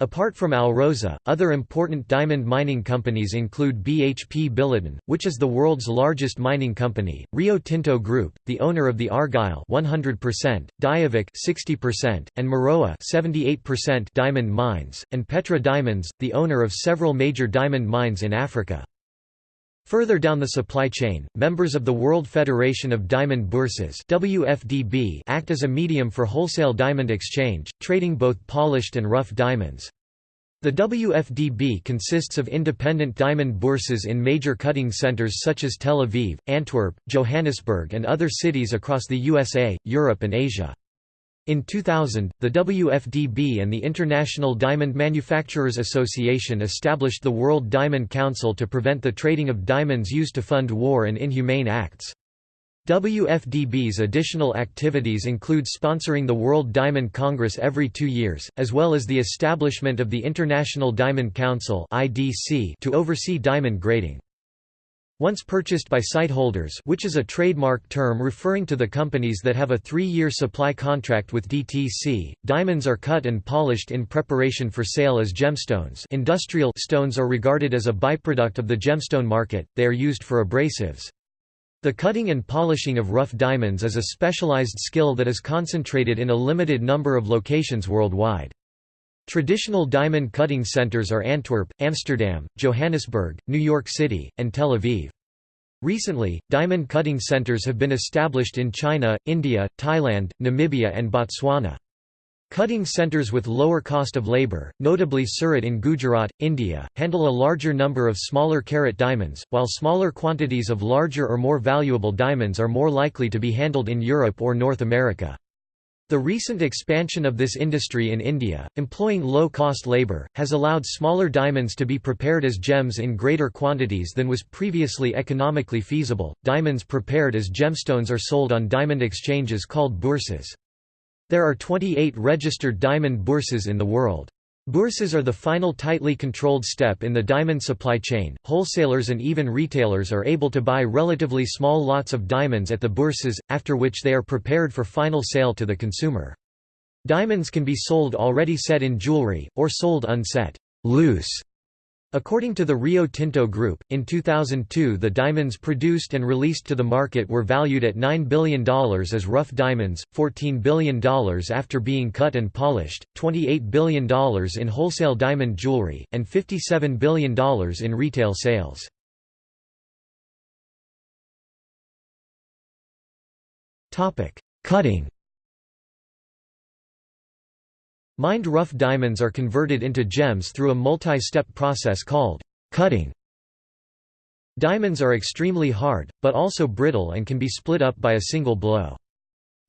Apart from Alrosa, other important diamond mining companies include BHP Billiton, which is the world's largest mining company, Rio Tinto Group, the owner of the Argyle 100%, Diavik 60%, and Murowa 78% diamond mines, and Petra Diamonds, the owner of several major diamond mines in Africa. Further down the supply chain, members of the World Federation of Diamond Bourses WFDB act as a medium for wholesale diamond exchange, trading both polished and rough diamonds. The WFDB consists of independent diamond bourses in major cutting centers such as Tel Aviv, Antwerp, Johannesburg and other cities across the USA, Europe and Asia. In 2000, the WFDB and the International Diamond Manufacturers Association established the World Diamond Council to prevent the trading of diamonds used to fund war and inhumane acts. WFDB's additional activities include sponsoring the World Diamond Congress every two years, as well as the establishment of the International Diamond Council to oversee diamond grading. Once purchased by sightholders which is a trademark term referring to the companies that have a three-year supply contract with DTC, diamonds are cut and polished in preparation for sale as gemstones industrial stones are regarded as a byproduct of the gemstone market, they are used for abrasives. The cutting and polishing of rough diamonds is a specialized skill that is concentrated in a limited number of locations worldwide. Traditional diamond cutting centers are Antwerp, Amsterdam, Johannesburg, New York City, and Tel Aviv. Recently, diamond cutting centers have been established in China, India, Thailand, Namibia and Botswana. Cutting centers with lower cost of labor, notably Surat in Gujarat, India, handle a larger number of smaller carat diamonds, while smaller quantities of larger or more valuable diamonds are more likely to be handled in Europe or North America. The recent expansion of this industry in India, employing low-cost labour, has allowed smaller diamonds to be prepared as gems in greater quantities than was previously economically feasible. Diamonds prepared as gemstones are sold on diamond exchanges called bourses. There are 28 registered diamond bourses in the world. Bourses are the final tightly controlled step in the diamond supply chain. Wholesalers and even retailers are able to buy relatively small lots of diamonds at the bourses, after which they are prepared for final sale to the consumer. Diamonds can be sold already set in jewelry, or sold unset loose According to the Rio Tinto Group, in 2002 the diamonds produced and released to the market were valued at $9 billion as rough diamonds, $14 billion after being cut and polished, $28 billion in wholesale diamond jewelry, and $57 billion in retail sales. Cutting Mined rough diamonds are converted into gems through a multi-step process called cutting. Diamonds are extremely hard, but also brittle and can be split up by a single blow.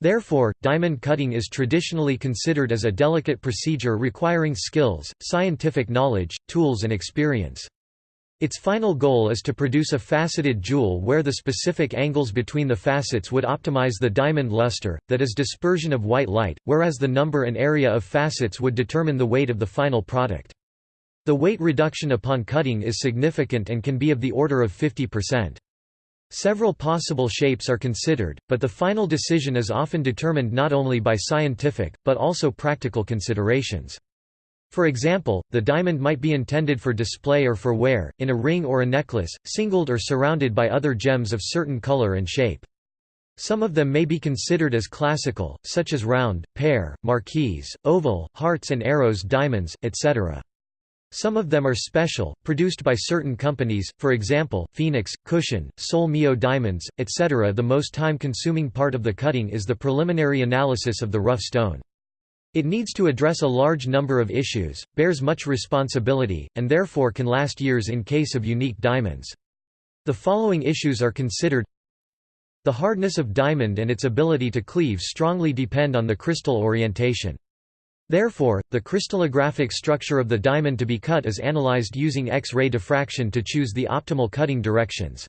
Therefore, diamond cutting is traditionally considered as a delicate procedure requiring skills, scientific knowledge, tools and experience. Its final goal is to produce a faceted jewel where the specific angles between the facets would optimize the diamond luster, that is dispersion of white light, whereas the number and area of facets would determine the weight of the final product. The weight reduction upon cutting is significant and can be of the order of 50%. Several possible shapes are considered, but the final decision is often determined not only by scientific, but also practical considerations. For example, the diamond might be intended for display or for wear, in a ring or a necklace, singled or surrounded by other gems of certain color and shape. Some of them may be considered as classical, such as round, pear, marquise, oval, hearts and arrows diamonds, etc. Some of them are special, produced by certain companies, for example, Phoenix, Cushion, Sol Mio diamonds, etc. The most time-consuming part of the cutting is the preliminary analysis of the rough stone. It needs to address a large number of issues, bears much responsibility, and therefore can last years in case of unique diamonds. The following issues are considered The hardness of diamond and its ability to cleave strongly depend on the crystal orientation. Therefore, the crystallographic structure of the diamond to be cut is analyzed using X-ray diffraction to choose the optimal cutting directions.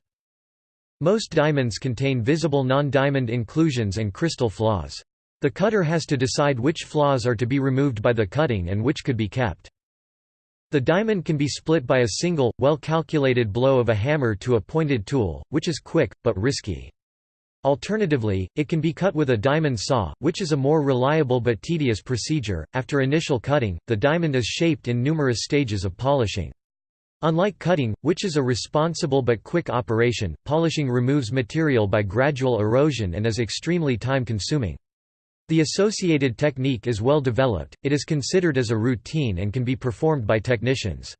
Most diamonds contain visible non-diamond inclusions and crystal flaws. The cutter has to decide which flaws are to be removed by the cutting and which could be kept. The diamond can be split by a single, well-calculated blow of a hammer to a pointed tool, which is quick, but risky. Alternatively, it can be cut with a diamond saw, which is a more reliable but tedious procedure. After initial cutting, the diamond is shaped in numerous stages of polishing. Unlike cutting, which is a responsible but quick operation, polishing removes material by gradual erosion and is extremely time-consuming. The associated technique is well developed, it is considered as a routine and can be performed by technicians.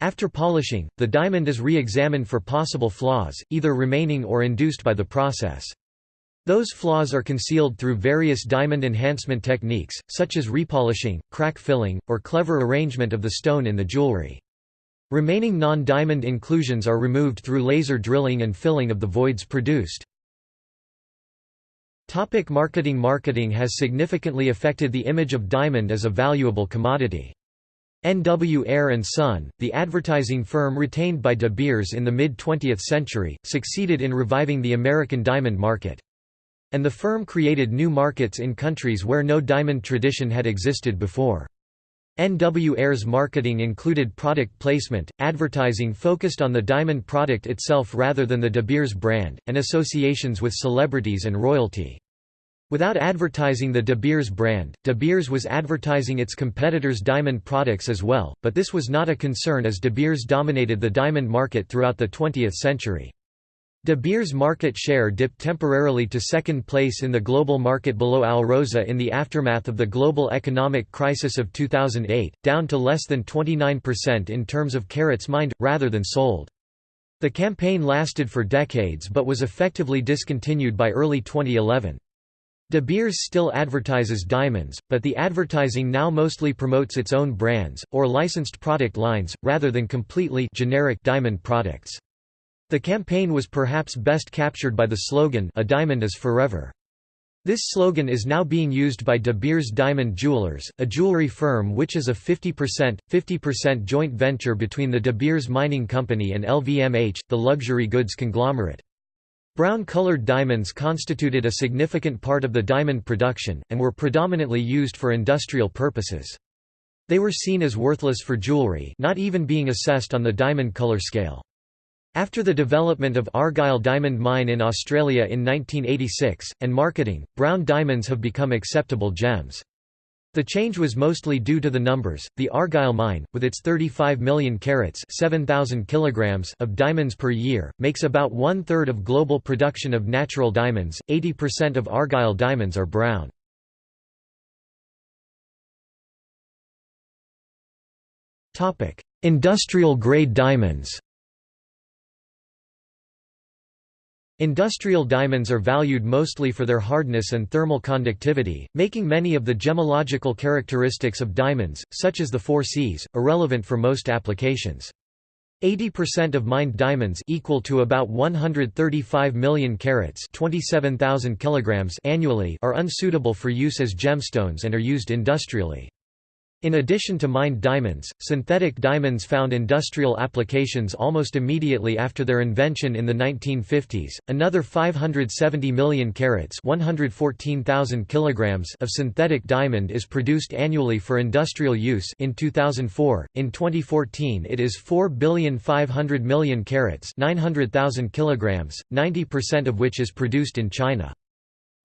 After polishing, the diamond is re-examined for possible flaws, either remaining or induced by the process. Those flaws are concealed through various diamond enhancement techniques, such as repolishing, crack filling, or clever arrangement of the stone in the jewelry. Remaining non-diamond inclusions are removed through laser drilling and filling of the voids produced. Topic marketing Marketing has significantly affected the image of diamond as a valuable commodity. N.W. Ayer & Son, the advertising firm retained by De Beers in the mid-20th century, succeeded in reviving the American diamond market. And the firm created new markets in countries where no diamond tradition had existed before. N.W. Ayer's marketing included product placement, advertising focused on the diamond product itself rather than the De Beers brand, and associations with celebrities and royalty. Without advertising the De Beers brand, De Beers was advertising its competitors' diamond products as well, but this was not a concern as De Beers dominated the diamond market throughout the 20th century. De Beers' market share dipped temporarily to second place in the global market below Alrosa in the aftermath of the global economic crisis of 2008, down to less than 29% in terms of carats mined, rather than sold. The campaign lasted for decades but was effectively discontinued by early 2011. De Beers still advertises diamonds, but the advertising now mostly promotes its own brands, or licensed product lines, rather than completely generic diamond products. The campaign was perhaps best captured by the slogan A diamond is forever. This slogan is now being used by De Beers Diamond Jewelers, a jewelry firm which is a 50%, 50% joint venture between the De Beers Mining Company and LVMH, the luxury goods conglomerate. Brown-colored diamonds constituted a significant part of the diamond production, and were predominantly used for industrial purposes. They were seen as worthless for jewelry not even being assessed on the diamond color scale. After the development of Argyle Diamond Mine in Australia in 1986, and marketing, brown diamonds have become acceptable gems. The change was mostly due to the numbers. The Argyle mine, with its 35 million carats (7,000 kilograms) of diamonds per year, makes about one third of global production of natural diamonds. 80% of Argyle diamonds are brown. Topic: Industrial grade diamonds. Industrial diamonds are valued mostly for their hardness and thermal conductivity, making many of the gemological characteristics of diamonds, such as the four Cs, irrelevant for most applications. 80% of mined diamonds equal to about 135 million carats 27,000 kilograms annually are unsuitable for use as gemstones and are used industrially. In addition to mined diamonds, synthetic diamonds found industrial applications almost immediately after their invention in the 1950s. Another 570 million carats, 114,000 kilograms of synthetic diamond is produced annually for industrial use in 2004. In 2014, it is 4 billion 500 million carats, 900,000 kilograms, 90% of which is produced in China.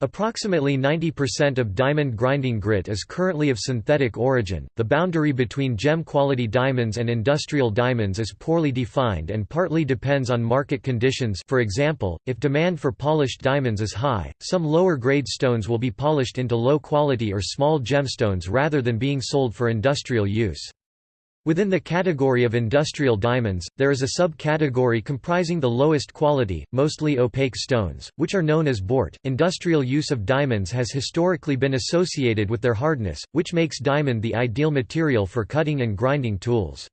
Approximately 90% of diamond grinding grit is currently of synthetic origin. The boundary between gem quality diamonds and industrial diamonds is poorly defined and partly depends on market conditions. For example, if demand for polished diamonds is high, some lower grade stones will be polished into low quality or small gemstones rather than being sold for industrial use. Within the category of industrial diamonds, there is a subcategory comprising the lowest quality, mostly opaque stones, which are known as bort. Industrial use of diamonds has historically been associated with their hardness, which makes diamond the ideal material for cutting and grinding tools.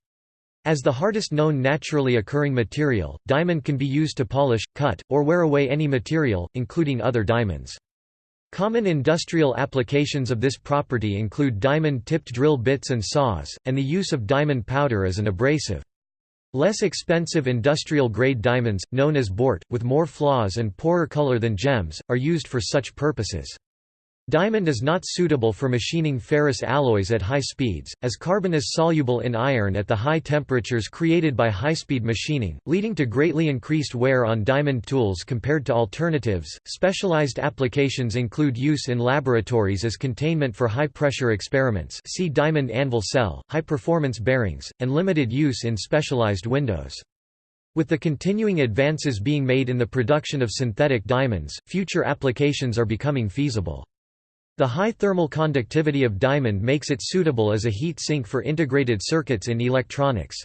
As the hardest known naturally occurring material, diamond can be used to polish, cut, or wear away any material, including other diamonds. Common industrial applications of this property include diamond-tipped drill bits and saws, and the use of diamond powder as an abrasive. Less expensive industrial-grade diamonds, known as bort, with more flaws and poorer color than gems, are used for such purposes. Diamond is not suitable for machining ferrous alloys at high speeds, as carbon is soluble in iron at the high temperatures created by high-speed machining, leading to greatly increased wear on diamond tools compared to alternatives. Specialized applications include use in laboratories as containment for high-pressure experiments see diamond anvil cell, high-performance bearings, and limited use in specialized windows. With the continuing advances being made in the production of synthetic diamonds, future applications are becoming feasible. The high thermal conductivity of diamond makes it suitable as a heat sink for integrated circuits in electronics.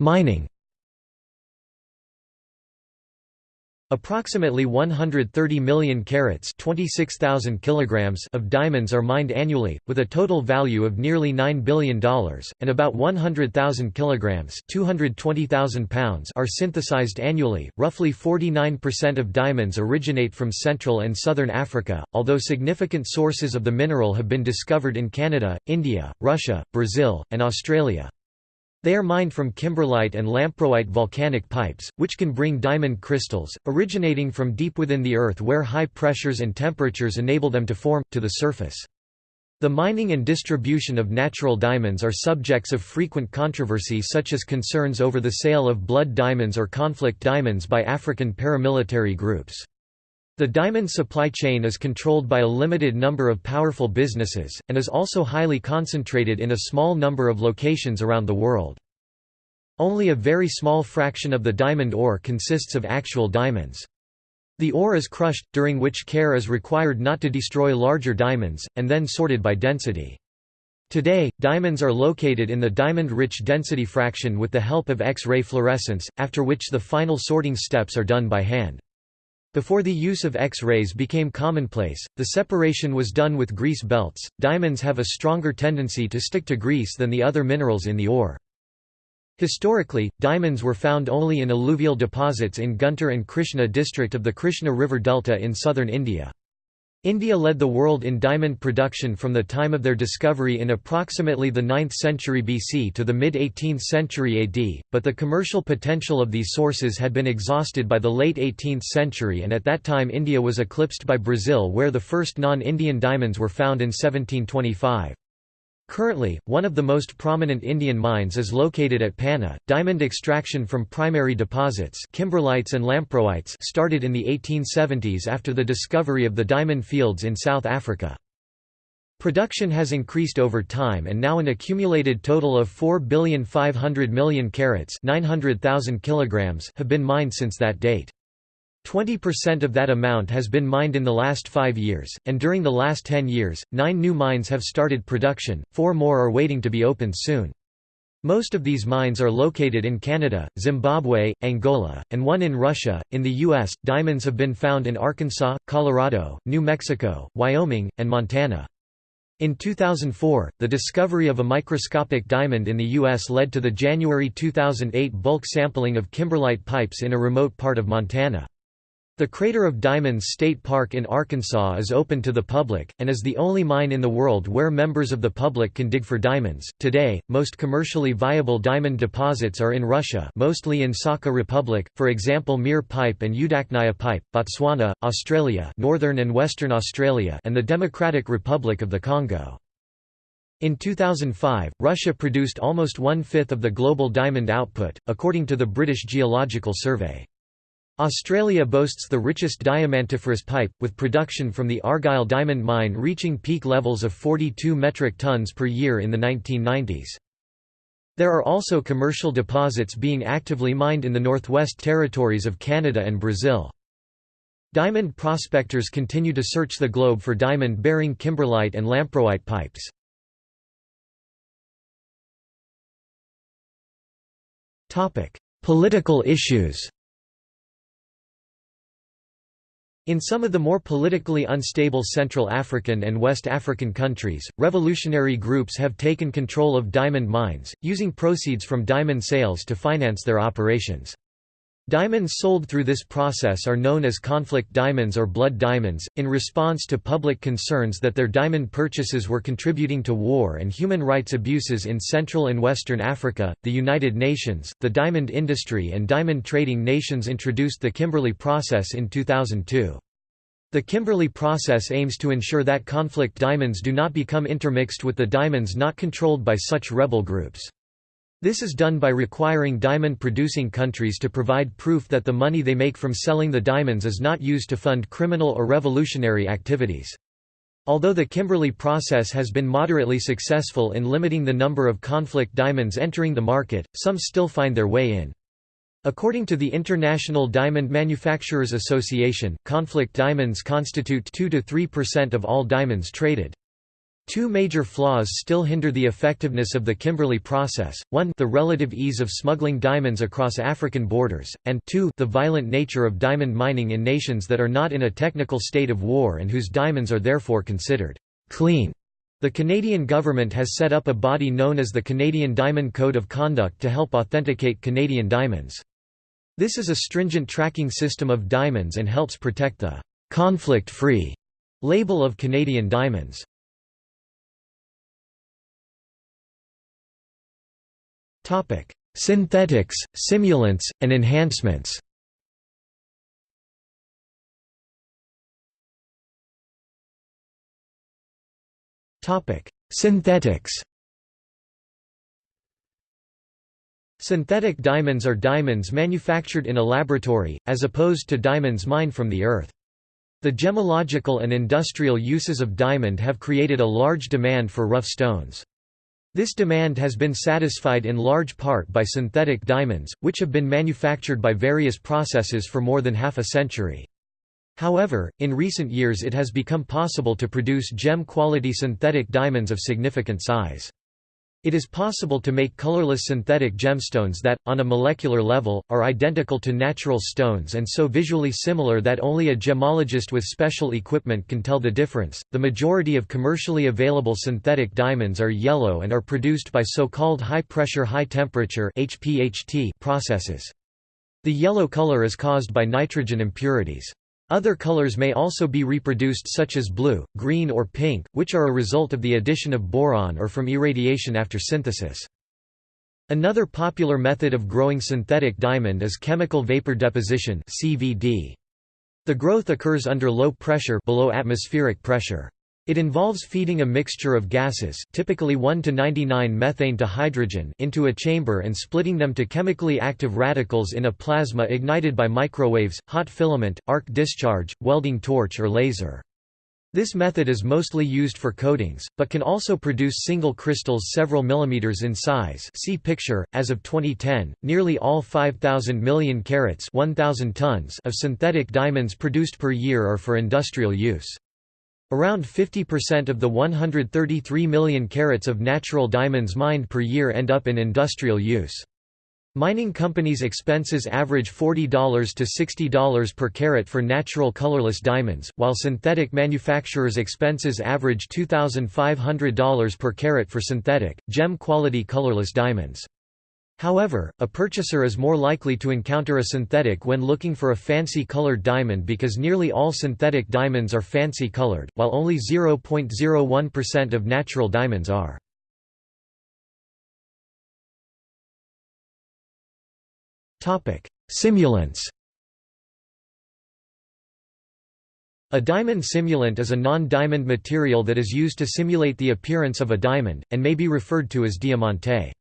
Mining Approximately 130 million carats 26,000 kilograms of diamonds are mined annually, with a total value of nearly $9 billion, and about 100,000 kilograms 220,000 pounds are synthesized annually. Roughly 49% of diamonds originate from Central and Southern Africa, although significant sources of the mineral have been discovered in Canada, India, Russia, Brazil, and Australia. They are mined from kimberlite and lamproite volcanic pipes, which can bring diamond crystals, originating from deep within the earth where high pressures and temperatures enable them to form, to the surface. The mining and distribution of natural diamonds are subjects of frequent controversy such as concerns over the sale of blood diamonds or conflict diamonds by African paramilitary groups. The diamond supply chain is controlled by a limited number of powerful businesses, and is also highly concentrated in a small number of locations around the world. Only a very small fraction of the diamond ore consists of actual diamonds. The ore is crushed, during which care is required not to destroy larger diamonds, and then sorted by density. Today, diamonds are located in the diamond-rich density fraction with the help of X-ray fluorescence, after which the final sorting steps are done by hand. Before the use of X-rays became commonplace, the separation was done with grease belts. Diamonds have a stronger tendency to stick to grease than the other minerals in the ore. Historically, diamonds were found only in alluvial deposits in Guntur and Krishna district of the Krishna River Delta in southern India. India led the world in diamond production from the time of their discovery in approximately the 9th century BC to the mid-18th century AD, but the commercial potential of these sources had been exhausted by the late 18th century and at that time India was eclipsed by Brazil where the first non-Indian diamonds were found in 1725. Currently, one of the most prominent Indian mines is located at Panna. Diamond extraction from primary deposits, kimberlites and lamproites, started in the 1870s after the discovery of the diamond fields in South Africa. Production has increased over time and now an accumulated total of 4,500 million carats, 900,000 kilograms have been mined since that date. 20% of that amount has been mined in the last five years, and during the last 10 years, nine new mines have started production, four more are waiting to be opened soon. Most of these mines are located in Canada, Zimbabwe, Angola, and one in Russia. In the U.S., diamonds have been found in Arkansas, Colorado, New Mexico, Wyoming, and Montana. In 2004, the discovery of a microscopic diamond in the U.S. led to the January 2008 bulk sampling of kimberlite pipes in a remote part of Montana. The Crater of Diamonds State Park in Arkansas is open to the public, and is the only mine in the world where members of the public can dig for diamonds. Today, most commercially viable diamond deposits are in Russia, mostly in Sakha Republic, for example Mir Pipe and Udachnaya Pipe, Botswana, Australia, Northern and Western Australia, and the Democratic Republic of the Congo. In 2005, Russia produced almost one-fifth of the global diamond output, according to the British Geological Survey. Australia boasts the richest diamantiferous pipe, with production from the Argyle diamond mine reaching peak levels of 42 metric tons per year in the 1990s. There are also commercial deposits being actively mined in the Northwest Territories of Canada and Brazil. Diamond prospectors continue to search the globe for diamond-bearing kimberlite and lamproite pipes. Political issues In some of the more politically unstable Central African and West African countries, revolutionary groups have taken control of diamond mines, using proceeds from diamond sales to finance their operations. Diamonds sold through this process are known as conflict diamonds or blood diamonds. In response to public concerns that their diamond purchases were contributing to war and human rights abuses in Central and Western Africa, the United Nations, the diamond industry, and diamond trading nations introduced the Kimberley Process in 2002. The Kimberley process aims to ensure that conflict diamonds do not become intermixed with the diamonds not controlled by such rebel groups. This is done by requiring diamond-producing countries to provide proof that the money they make from selling the diamonds is not used to fund criminal or revolutionary activities. Although the Kimberley process has been moderately successful in limiting the number of conflict diamonds entering the market, some still find their way in. According to the International Diamond Manufacturers Association, conflict diamonds constitute 2–3% of all diamonds traded. Two major flaws still hinder the effectiveness of the Kimberley process, one the relative ease of smuggling diamonds across African borders, and two the violent nature of diamond mining in nations that are not in a technical state of war and whose diamonds are therefore considered «clean». The Canadian government has set up a body known as the Canadian Diamond Code of Conduct to help authenticate Canadian diamonds. This is a stringent tracking system of diamonds and helps protect the «conflict-free» label of Canadian diamonds. Synthetics, simulants, and enhancements Synthetics Synthetic diamonds are diamonds manufactured in a laboratory, as opposed to diamonds mined from the earth. The gemological and industrial uses of diamond have created a large demand for rough stones. This demand has been satisfied in large part by synthetic diamonds, which have been manufactured by various processes for more than half a century. However, in recent years it has become possible to produce gem-quality synthetic diamonds of significant size. It is possible to make colorless synthetic gemstones that, on a molecular level, are identical to natural stones and so visually similar that only a gemologist with special equipment can tell the difference. The majority of commercially available synthetic diamonds are yellow and are produced by so-called high-pressure high-temperature (HPHT) processes. The yellow color is caused by nitrogen impurities. Other colors may also be reproduced such as blue, green or pink, which are a result of the addition of boron or from irradiation after synthesis. Another popular method of growing synthetic diamond is chemical vapor deposition CVD. The growth occurs under low pressure below atmospheric pressure. It involves feeding a mixture of gases typically 1 to 99 methane to hydrogen into a chamber and splitting them to chemically active radicals in a plasma ignited by microwaves, hot filament, arc discharge, welding torch or laser. This method is mostly used for coatings, but can also produce single crystals several millimeters in size see picture. .As of 2010, nearly all 5,000 million carats 1,000 tons of synthetic diamonds produced per year are for industrial use. Around 50% of the 133 million carats of natural diamonds mined per year end up in industrial use. Mining companies' expenses average $40 to $60 per carat for natural colorless diamonds, while synthetic manufacturers' expenses average $2,500 per carat for synthetic, gem-quality colorless diamonds. However, a purchaser is more likely to encounter a synthetic when looking for a fancy colored diamond because nearly all synthetic diamonds are fancy colored, while only 0.01% of natural diamonds are. Simulants A diamond simulant is a non-diamond material that is used to simulate the appearance of a diamond, and may be referred to as diamante.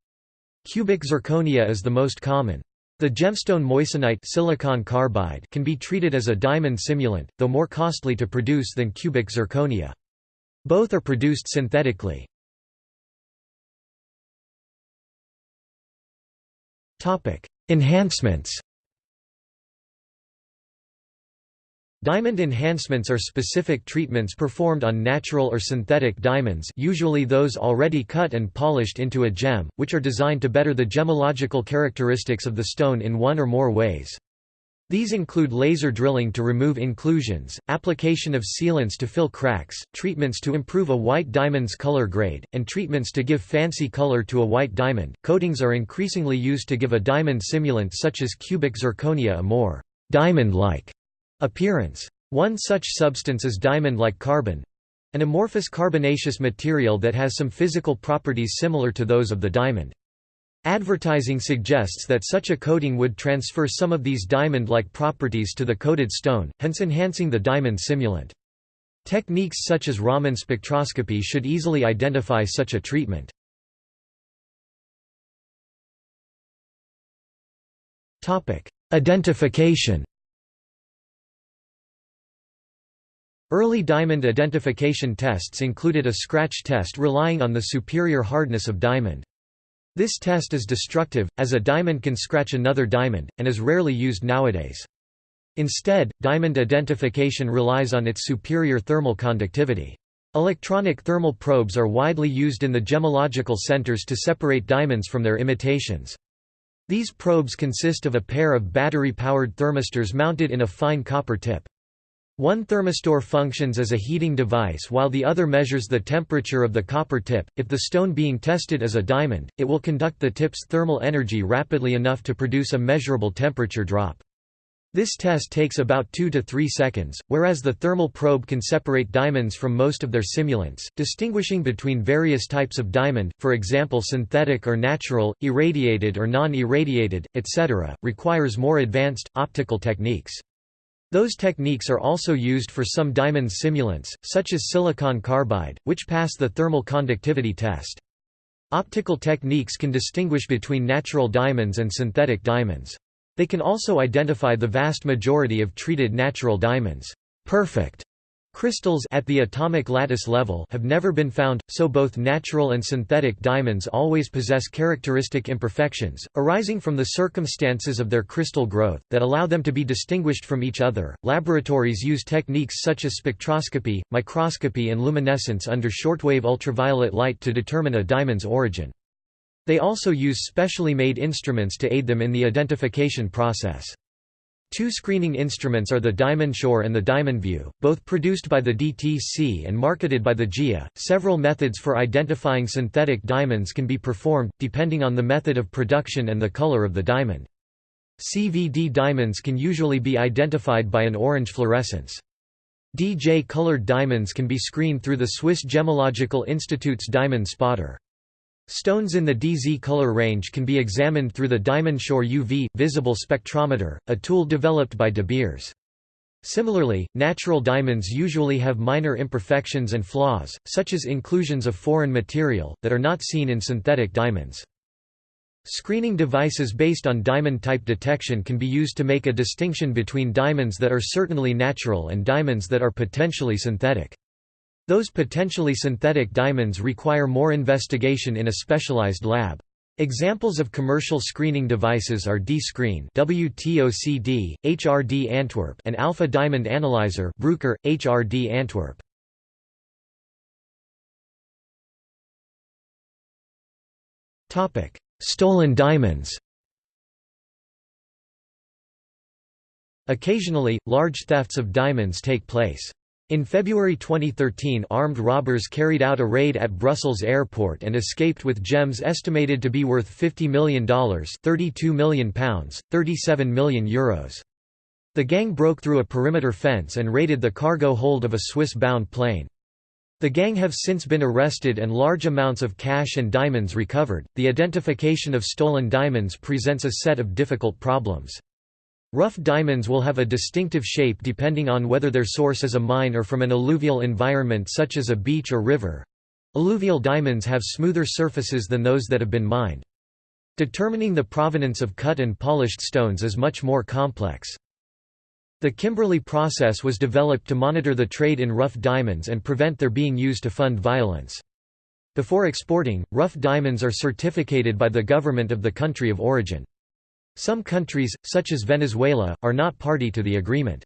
Cubic zirconia is the most common. The gemstone moissanite silicon carbide can be treated as a diamond simulant, though more costly to produce than cubic zirconia. Both are produced synthetically. Enhancements Diamond enhancements are specific treatments performed on natural or synthetic diamonds usually those already cut and polished into a gem, which are designed to better the gemological characteristics of the stone in one or more ways. These include laser drilling to remove inclusions, application of sealants to fill cracks, treatments to improve a white diamond's color grade, and treatments to give fancy color to a white diamond. Coatings are increasingly used to give a diamond simulant such as cubic zirconia a more diamond-like appearance. One such substance is diamond-like carbon an amorphous carbonaceous material that has some physical properties similar to those of the diamond. Advertising suggests that such a coating would transfer some of these diamond-like properties to the coated stone, hence enhancing the diamond simulant. Techniques such as Raman spectroscopy should easily identify such a treatment. Identification Early diamond identification tests included a scratch test relying on the superior hardness of diamond. This test is destructive, as a diamond can scratch another diamond, and is rarely used nowadays. Instead, diamond identification relies on its superior thermal conductivity. Electronic thermal probes are widely used in the gemological centers to separate diamonds from their imitations. These probes consist of a pair of battery-powered thermistors mounted in a fine copper tip. One thermistor functions as a heating device while the other measures the temperature of the copper tip. If the stone being tested is a diamond, it will conduct the tip's thermal energy rapidly enough to produce a measurable temperature drop. This test takes about 2 to 3 seconds, whereas the thermal probe can separate diamonds from most of their simulants, distinguishing between various types of diamond, for example synthetic or natural, irradiated or non-irradiated, etc., requires more advanced, optical techniques. Those techniques are also used for some diamond simulants, such as silicon carbide, which pass the thermal conductivity test. Optical techniques can distinguish between natural diamonds and synthetic diamonds. They can also identify the vast majority of treated natural diamonds. Perfect Crystals at the atomic lattice level have never been found, so both natural and synthetic diamonds always possess characteristic imperfections, arising from the circumstances of their crystal growth, that allow them to be distinguished from each other. Laboratories use techniques such as spectroscopy, microscopy, and luminescence under shortwave ultraviolet light to determine a diamond's origin. They also use specially made instruments to aid them in the identification process. Two screening instruments are the DiamondSure and the Diamond View, both produced by the DTC and marketed by the GIA. Several methods for identifying synthetic diamonds can be performed, depending on the method of production and the color of the diamond. CVD diamonds can usually be identified by an orange fluorescence. DJ-colored diamonds can be screened through the Swiss Gemological Institute's diamond spotter. Stones in the DZ color range can be examined through the DiamondSure UV visible spectrometer, a tool developed by De Beers. Similarly, natural diamonds usually have minor imperfections and flaws, such as inclusions of foreign material, that are not seen in synthetic diamonds. Screening devices based on diamond type detection can be used to make a distinction between diamonds that are certainly natural and diamonds that are potentially synthetic. Those potentially synthetic diamonds require more investigation in a specialized lab. Examples of commercial screening devices are D-Screen WTOCD, HRD Antwerp and Alpha Diamond Analyzer Bruker, HRD Antwerp. Stolen diamonds Occasionally, large thefts of diamonds take place. In February 2013 armed robbers carried out a raid at Brussels airport and escaped with gems estimated to be worth $50 million £32 million, €37 million Euros. The gang broke through a perimeter fence and raided the cargo hold of a Swiss-bound plane. The gang have since been arrested and large amounts of cash and diamonds recovered. The identification of stolen diamonds presents a set of difficult problems. Rough diamonds will have a distinctive shape depending on whether their source is a mine or from an alluvial environment such as a beach or river. Alluvial diamonds have smoother surfaces than those that have been mined. Determining the provenance of cut and polished stones is much more complex. The Kimberley process was developed to monitor the trade in rough diamonds and prevent their being used to fund violence. Before exporting, rough diamonds are certificated by the government of the country of origin. Some countries, such as Venezuela, are not party to the agreement.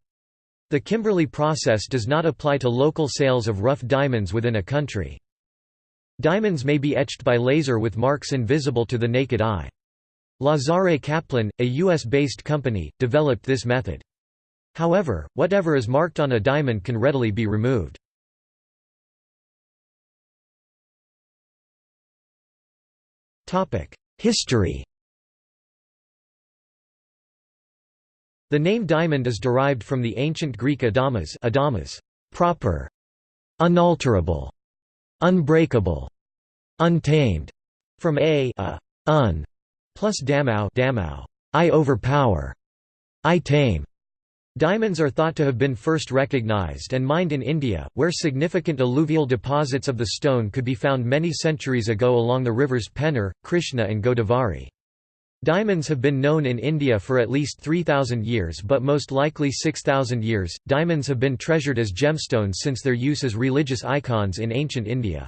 The Kimberley process does not apply to local sales of rough diamonds within a country. Diamonds may be etched by laser with marks invisible to the naked eye. Lazare Kaplan, a U.S.-based company, developed this method. However, whatever is marked on a diamond can readily be removed. History The name diamond is derived from the ancient Greek adamas, adamas proper, unalterable, unbreakable, untamed, from a, a un, plus damau, damau I overpower, I tame. Diamonds are thought to have been first recognized and mined in India, where significant alluvial deposits of the stone could be found many centuries ago along the rivers Penner, Krishna and Godavari. Diamonds have been known in India for at least 3,000 years but most likely 6,000 years. Diamonds have been treasured as gemstones since their use as religious icons in ancient India.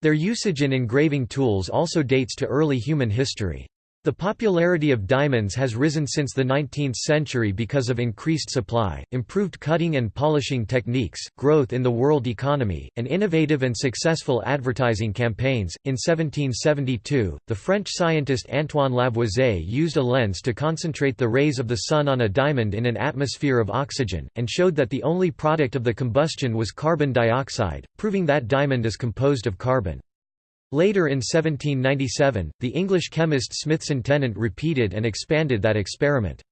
Their usage in engraving tools also dates to early human history. The popularity of diamonds has risen since the 19th century because of increased supply, improved cutting and polishing techniques, growth in the world economy, and innovative and successful advertising campaigns. In 1772, the French scientist Antoine Lavoisier used a lens to concentrate the rays of the sun on a diamond in an atmosphere of oxygen, and showed that the only product of the combustion was carbon dioxide, proving that diamond is composed of carbon. Later in 1797, the English chemist Smithson Tennant repeated and expanded that experiment.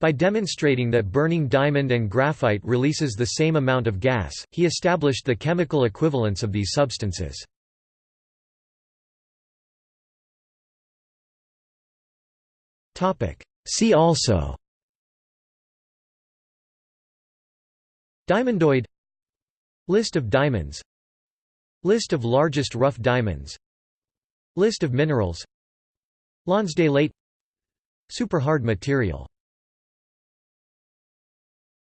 By demonstrating that burning diamond and graphite releases the same amount of gas, he established the chemical equivalence of these substances. See also Diamondoid List of diamonds List of largest rough diamonds. List of minerals. Lonsdaleite Superhard material